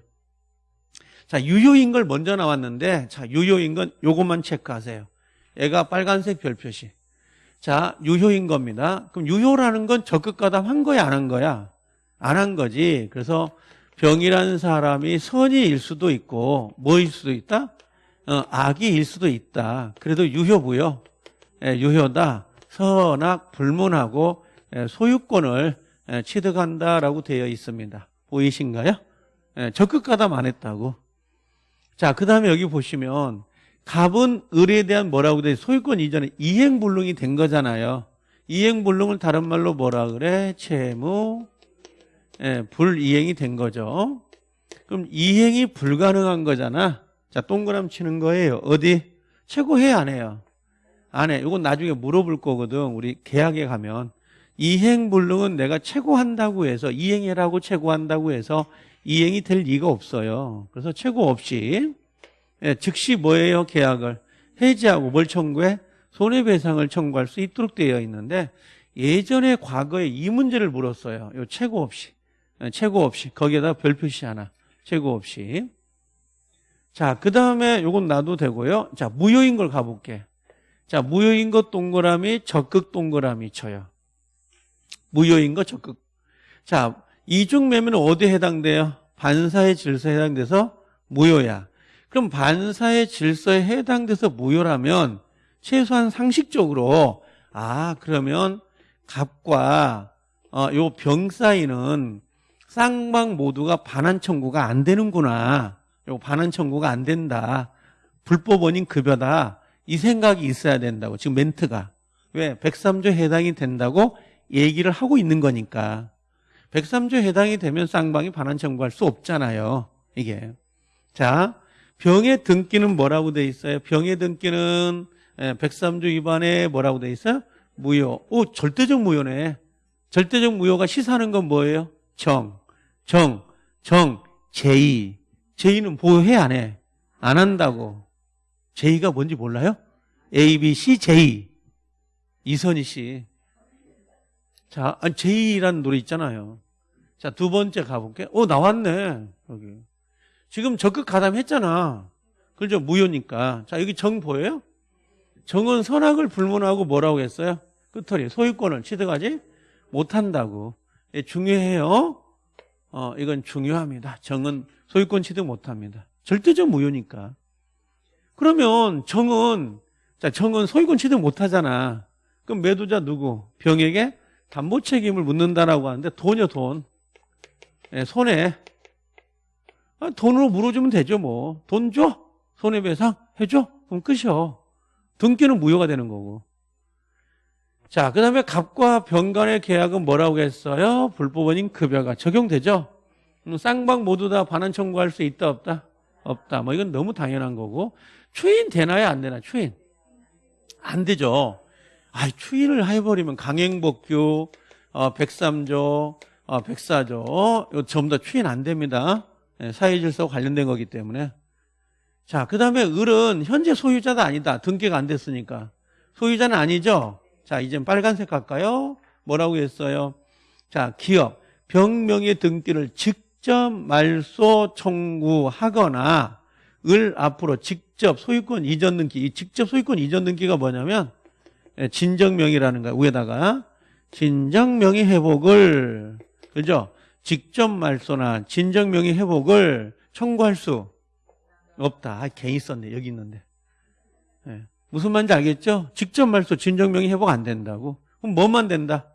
자, 유효인 걸 먼저 나왔는데 자, 유효인 건 요것만 체크하세요. 얘가 빨간색 별 표시. 자, 유효인 겁니다. 그럼 유효라는 건 적극 가담 한 거야, 안 한 거야? 안 한 거지. 그래서 병이라는 사람이 선의일 수도 있고, 뭐일 수도 있다? 어, 악이일 수도 있다. 그래도 유효부요. 예, 유효다. 선악 불문하고 예, 소유권을 예, 취득한다라고 되어 있습니다. 보이신가요? 예, 적극 가담 안 했다고. 자, 그 다음에 여기 보시면 갑은 을에 대한 뭐라고 돼? 소유권 이전에 이행불능이 된 거잖아요. 이행불능을 다른 말로 뭐라 그래? 채무 예, 불이행이 된 거죠. 그럼 이행이 불가능한 거잖아. 자, 동그라미 치는 거예요. 어디? 최고해 안 해요? 안 해. 이건 나중에 물어볼 거거든. 우리 계약에 가면 이행불능은 내가 최고한다고 해서 이행해라고 최고한다고 해서 이행이 될 리가 없어요. 그래서 최고 없이 예, 즉시 뭐예요? 계약을 해지하고 뭘 청구해? 손해배상을 청구할 수 있도록 되어 있는데 예전에 과거에 이 문제를 물었어요. 요 최고 없이. 예, 최고 없이. 거기에다 별 표시 하나. 최고 없이. 자, 그 다음에 요건 놔도 되고요. 자, 무효인 걸 가볼게. 자, 무효인 것 동그라미, 적극 동그라미 쳐요. 무효인 거 적극. 자, 이중 매매는 어디에 해당돼요? 반사의 질서에 해당돼서 무효야. 그럼 반사의 질서에 해당돼서 무효라면 최소한 상식적으로 아 그러면 갑과 어, 요병 사이는 쌍방 모두가 반환 청구가 안 되는구나. 요 반환 청구가 안 된다. 불법 원인 급여다. 이 생각이 있어야 된다고. 지금 멘트가. 왜? 103조 해당이 된다고 얘기를 하고 있는 거니까. 103조 해당이 되면 쌍방이 반환 청구할 수 없잖아요. 이게. 자, 병의 등기는 뭐라고 돼 있어요? 병의 등기는 103조 예, 위반에 뭐라고 돼 있어요? 무효. 오, 절대적 무효네. 절대적 무효가 시사하는 건 뭐예요? 정, 정, 정, 제의. 제의는 보호해 안 해? 안 한다고. 제의가 뭔지 몰라요? A, B, C, 제의. 이선희 씨. 자, 제의라는 노래 있잖아요. 자, 두 번째 가볼게. 어, 나왔네. 여기. 지금 적극 가담했잖아. 그죠? 무효니까. 자, 여기 정 보여요? 정은 선악을 불문하고 뭐라고 했어요? 끝털이 소유권을 취득하지 못한다고. 예, 중요해요. 어, 이건 중요합니다. 정은 소유권 취득 못합니다. 절대적 무효니까. 그러면 정은 자 정은 소유권 취득 못하잖아. 그럼 매도자 누구? 병에게 담보 책임을 묻는다라고 하는데 돈이요 돈. 예, 손해. 아, 돈으로 물어주면 되죠 뭐. 돈 줘? 손해배상 해줘? 그럼 끝이요. 등기는 무효가 되는 거고. 자, 그 다음에 갑과 병간의 계약은 뭐라고 했어요? 불법원인 급여가 적용되죠? 음, 쌍방 모두 다 반환 청구할 수 있다, 없다? 없다. 뭐 이건 너무 당연한 거고. 추인 되나요? 안 되나? 추인. 안 되죠. 아, 추인을 해버리면 강행복규, 어, 103조, 어, 104조, 이거 전부 다 추인 안 됩니다. 예, 사회질서와 관련된 거기 때문에. 자, 그 다음에 을은 현재 소유자도 아니다. 등기가 안 됐으니까. 소유자는 아니죠? 자, 이제 빨간색 할까요? 뭐라고 했어요? 자, 기업, 병명의 등기를 직접 말소 청구하거나 을 앞으로 직접 소유권 이전 등기, 이 직접 소유권 이전 등기가 뭐냐면 예, 진정명의라는 거야. 위에다가 진정명의 회복을 그죠? 직접 말소나 진정명의 회복을 청구할 수 없다. 아, 괜히 썼네. 여기 있는데. 예. 무슨 말인지 알겠죠? 직접 말소 진정명의 회복 안 된다고. 그럼 뭐만 된다?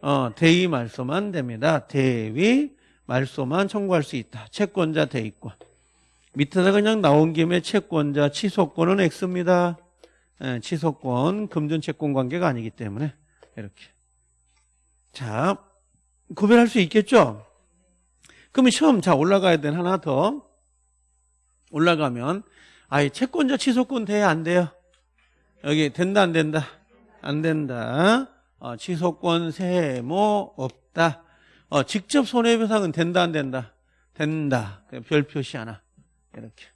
어, 대위 말소만 됩니다. 대위 말소만 청구할 수 있다. 채권자 대위권. 밑에다 그냥 나온 김에 채권자 취소권은 X입니다. 예, 취소권 금전 채권 관계가 아니기 때문에 이렇게. 자, 구별할 수 있겠죠? 그러면 시험 자 올라가야 되는 하나 더 올라가면 아이 채권자 취소권 돼야 안 돼요? 여기 된다 안 된다? 안 된다. 어, 취소권 세모 없다. 어, 직접 손해배상은 된다 안 된다? 된다. 별 표시 하나. 이렇게.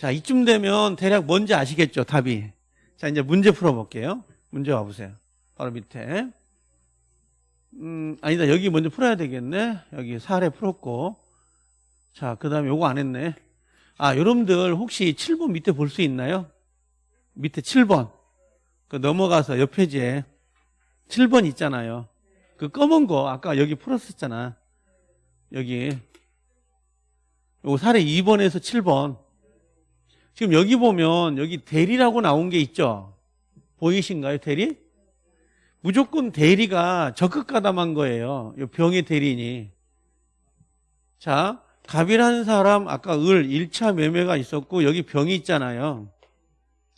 자, 이쯤 되면 대략 뭔지 아시겠죠? 답이. 자, 이제 문제 풀어볼게요. 문제 와보세요. 바로 밑에. 음, 아니다. 여기 먼저 풀어야 되겠네. 여기 사례 풀었고. 자, 그 다음에 요거 안 했네. 아, 여러분들 혹시 7번 밑에 볼 수 있나요? 밑에 7번. 그 넘어가서 옆 페이지에 7번 있잖아요. 그 검은 거 아까 여기 풀었었잖아. 여기. 요 사례 2번에서 7번. 지금 여기 보면 여기 대리라고 나온 게 있죠. 보이신가요, 대리? 무조건 대리가 적극 가담한 거예요. 요 병의 대리인이. 자, 갑이라는 사람 아까 을 1차 매매가 있었고 여기 병이 있잖아요.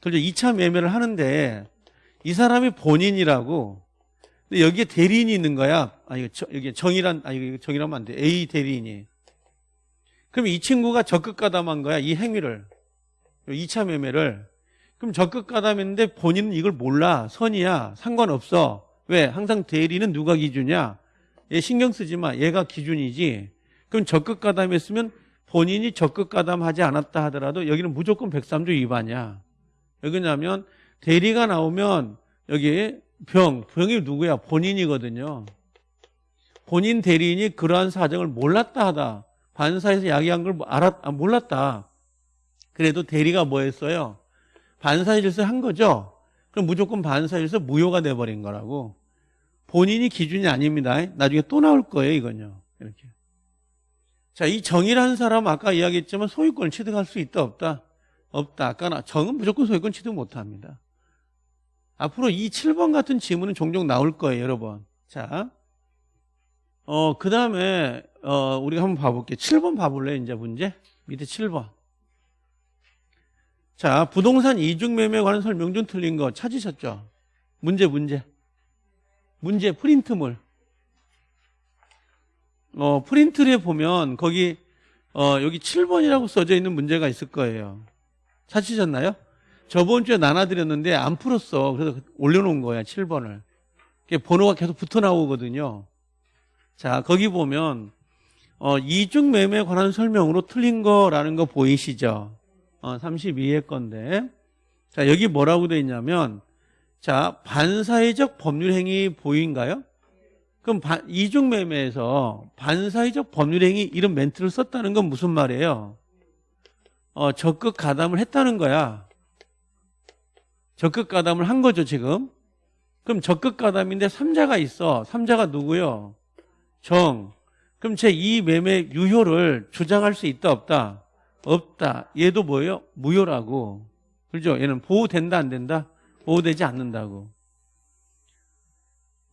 그래서 2차 매매를 하는데 이 사람이 본인이라고 근데 여기에 대리인이 있는 거야. 아 이거 여기 정이란 아 이거 정이라면 안 돼. A 대리인이. 그럼 이 친구가 적극 가담한 거야. 이 행위를. 2차 매매를. 그럼 적극 가담했는데 본인은 이걸 몰라. 선이야. 상관없어. 왜? 항상 대리는 누가 기준이야? 얘 신경 쓰지 마. 얘가 기준이지. 그럼 적극 가담했으면 본인이 적극 가담하지 않았다 하더라도 여기는 무조건 103조 위반이야. 왜냐하면 대리가 나오면 여기 병, 병이 누구야? 본인이거든요. 본인 대리인이 그러한 사정을 몰랐다 하다. 반사에서 야기한 걸 알았, 아, 몰랐다. 그래도 대리가 뭐 했어요? 질서 한 거죠? 그럼 무조건 질서 무효가 돼버린 거라고. 본인이 기준이 아닙니다. 나중에 또 나올 거예요, 이건요. 이렇게. 자, 이 정이라는 사람 아까 이야기했지만 소유권을 취득할 수 있다, 없다? 없다. 아까 정은 무조건 소유권 취득 못 합니다. 앞으로 이 7번 같은 지문은 종종 나올 거예요, 여러분. 자, 어, 그 다음에, 어, 우리가 한번 봐볼게요. 7번 봐볼래요, 이제 문제? 밑에 7번. 자, 부동산 이중매매에 관한 설명 좀 틀린 거 찾으셨죠? 문제, 문제. 문제, 프린트물. 어, 프린트에 보면 거기, 어, 여기 7번이라고 써져 있는 문제가 있을 거예요. 찾으셨나요? 저번 주에 나눠드렸는데 안 풀었어. 그래서 올려놓은 거야, 7번을. 번호가 계속 붙어 나오거든요. 자, 거기 보면, 어, 이중매매에 관한 설명으로 틀린 거라는 거 보이시죠? 어, 32회 건데. 자, 여기 뭐라고 되어 있냐면, 자, 반사회적 법률행위 보인가요? 그럼 반, 이중매매에서 반사회적 법률행위 이런 멘트를 썼다는 건 무슨 말이에요? 어, 적극 가담을 했다는 거야. 적극 가담을 한 거죠, 지금. 그럼 적극 가담인데 삼자가 있어. 삼자가 누구요? 정. 그럼 제이 매매 유효를 주장할 수 있다 없다? 없다. 얘도 뭐예요? 무효라고. 그죠? 얘는 보호된다 안 된다? 보호되지 않는다고.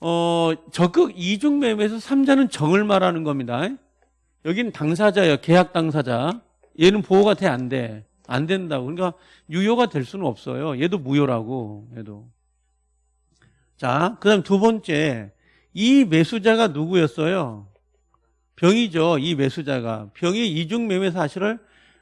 어, 적극 이중 매매에서 3자는 정을 말하는 겁니다. 여긴 당사자예요. 계약 당사자. 얘는 보호가 돼 안 돼? 안 된다고. 그러니까 유효가 될 수는 없어요. 얘도 무효라고. 얘도. 자, 그다음 두 번째. 이 매수자가 누구였어요? 병이죠. 이 매수자가 병이 이중 매매 사실을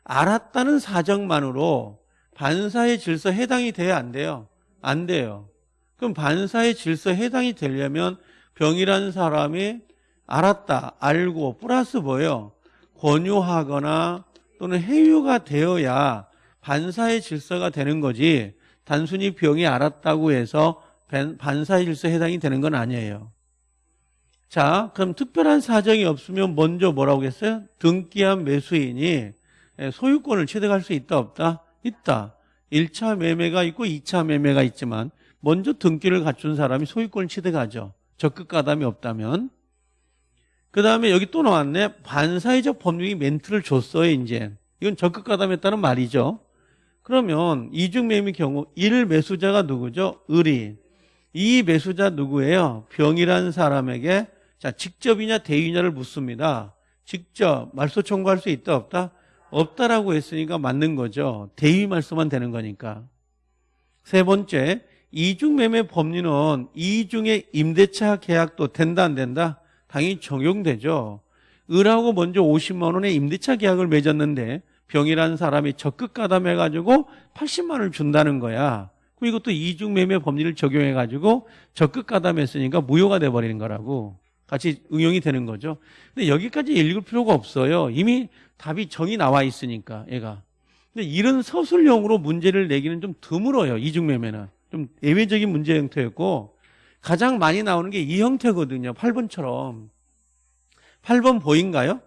알았다는 사정만으로 반사의 질서 해당이 돼야 안 돼요? 안 돼요. 그럼 반사의 질서 해당이 되려면 병이라는 사람이 알았다, 알고 플러스 뭐예요? 권유하거나 또는 해유가 되어야 반사의 질서가 되는 거지 단순히 병이 알았다고 해서 반- 반사의 질서 해당이 되는 건 아니에요. 자, 그럼 특별한 사정이 없으면 먼저 뭐라고 했어요? 등기한 매수인이 예, 소유권을 취득할 수 있다 없다? 있다. 1차 매매가 있고 2차 매매가 있지만 먼저 등기를 갖춘 사람이 소유권을 취득하죠. 적극 가담이 없다면. 그 다음에 여기 또 나왔네. 반사회적 법률이 멘트를 줬어요, 이제. 이건 적극 가담했다는 말이죠. 그러면 이중 매매 경우 1 매수자가 누구죠? 을이. 이 매수자 누구예요? 병이라는 사람에게 자 직접이냐 대위냐를 묻습니다. 직접 말소 청구할 수 있다 없다? 없다라고 했으니까 맞는 거죠. 대위 말소만 되는 거니까. 세 번째, 이중매매 법리는 이중의 임대차 계약도 된다 안 된다? 당연히 적용되죠. 을하고 먼저 50만 원의 임대차 계약을 맺었는데 병이라는 사람이 적극 가담해가지고 80만 원을 준다는 거야. 그럼 이것도 이중매매 법리를 적용해가지고 적극 가담했으니까 무효가 돼버리는 거라고. 같이 응용이 되는 거죠. 근데 여기까지 읽을 필요가 없어요. 이미 답이 정이 나와 있으니까 얘가. 근데 이런 서술형으로 문제를 내기는 좀 드물어요. 이중매매는. 좀 예외적인 문제 형태였고 가장 많이 나오는 게 이 형태거든요. 8번처럼. 8번 보인가요?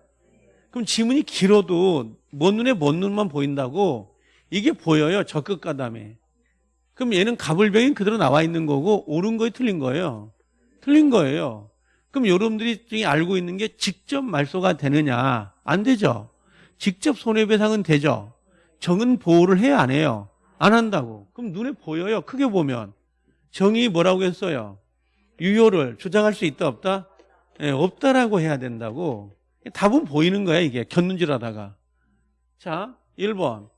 그럼 지문이 길어도 먼 눈에 먼 눈만 보인다고 이게 보여요. 적극 가담에. 그럼 얘는 가불병이 그대로 나와 있는 거고 옳은 거에 틀린 거예요. 틀린 거예요. 그럼 여러분들이 중에 알고 있는 게 직접 말소가 되느냐? 안 되죠. 직접 손해배상은 되죠. 정은 보호를 해야 안 해요. 안 한다고. 그럼 눈에 보여요. 크게 보면. 정이 뭐라고 했어요? 유효를 주장할 수 있다 없다? 예, 없다라고 해야 된다고. 답은 보이는 거야 이게 곁눈질 하다가. 자 1번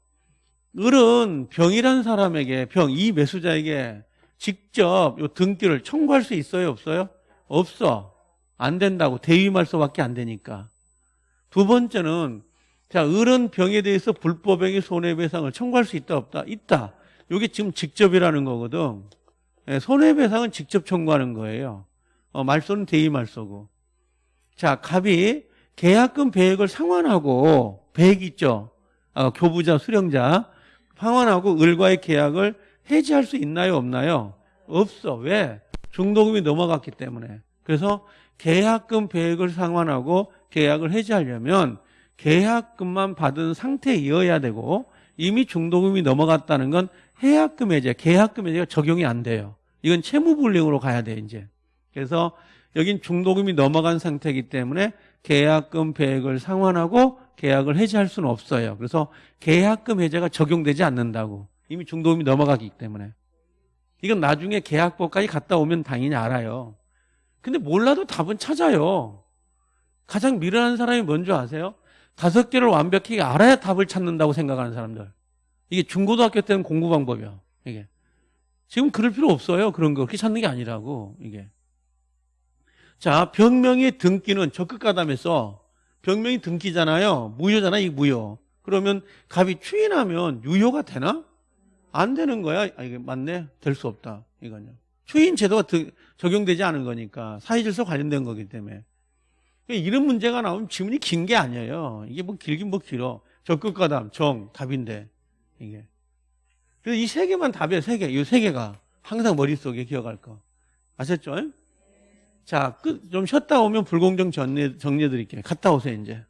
을은 병이란 사람에게 병 이 매수자에게 직접 요 등기를 청구할 수 있어요 없어요? 없어. 안 된다고 대위 말소밖에 안 되니까. 두 번째는 자 을은 병에 대해서 불법행위 손해배상을 청구할 수 있다 없다? 있다. 이게 지금 직접이라는 거거든. 예, 손해배상은 직접 청구하는 거예요. 어, 말소는 대위말소고. 자 갑이 계약금 배액을 상환하고 배액 있죠. 어, 교부자 수령자 상환하고 을과의 계약을 해지할 수 있나요 없나요? 없어. 왜? 중도금이 넘어갔기 때문에. 그래서 계약금 배액을 상환하고 계약을 해지하려면 계약금만 받은 상태이어야 되고 이미 중도금이 넘어갔다는 건 해약금 해제, 계약금 해제가 적용이 안 돼요. 이건 채무불능으로 가야 돼 이제. 그래서 여긴 중도금이 넘어간 상태이기 때문에 계약금 배액을 상환하고 계약을 해지할 수는 없어요. 그래서 계약금 해제가 적용되지 않는다고. 이미 중도금이 넘어가기 때문에. 이건 나중에 계약법까지 갔다 오면 당연히 알아요. 근데 몰라도 답은 찾아요. 가장 미련한 사람이 뭔지 아세요? 다섯 개를 완벽히 알아야 답을 찾는다고 생각하는 사람들. 이게 중고등학교 때는 공부 방법이야. 이게. 지금 그럴 필요 없어요. 그런 거. 그렇게 찾는 게 아니라고. 이게. 자, 병명의 등기는 적극 가담해서 병명이 등기잖아요. 무효잖아, 이 무효. 그러면 갑이 추인하면 유효가 되나? 안 되는 거야. 아, 이게 맞네. 될 수 없다. 이거는. 추인 제도가 드- 적용되지 않은 거니까 사회질서 관련된 거기 때문에. 그러니까 이런 문제가 나오면 지문이 긴 게 아니에요. 이게 뭐 길긴 뭐 길어. 적극 가담, 정, 답인데. 이게. 그래서 이 세 개만 답이에요. 세 개. 이 세 개가 항상 머릿속에 기억할 거. 아셨죠? 자, 끝, 좀 쉬었다 오면 불공정 정리해, 정리해 드릴게요. 갔다 오세요, 이제.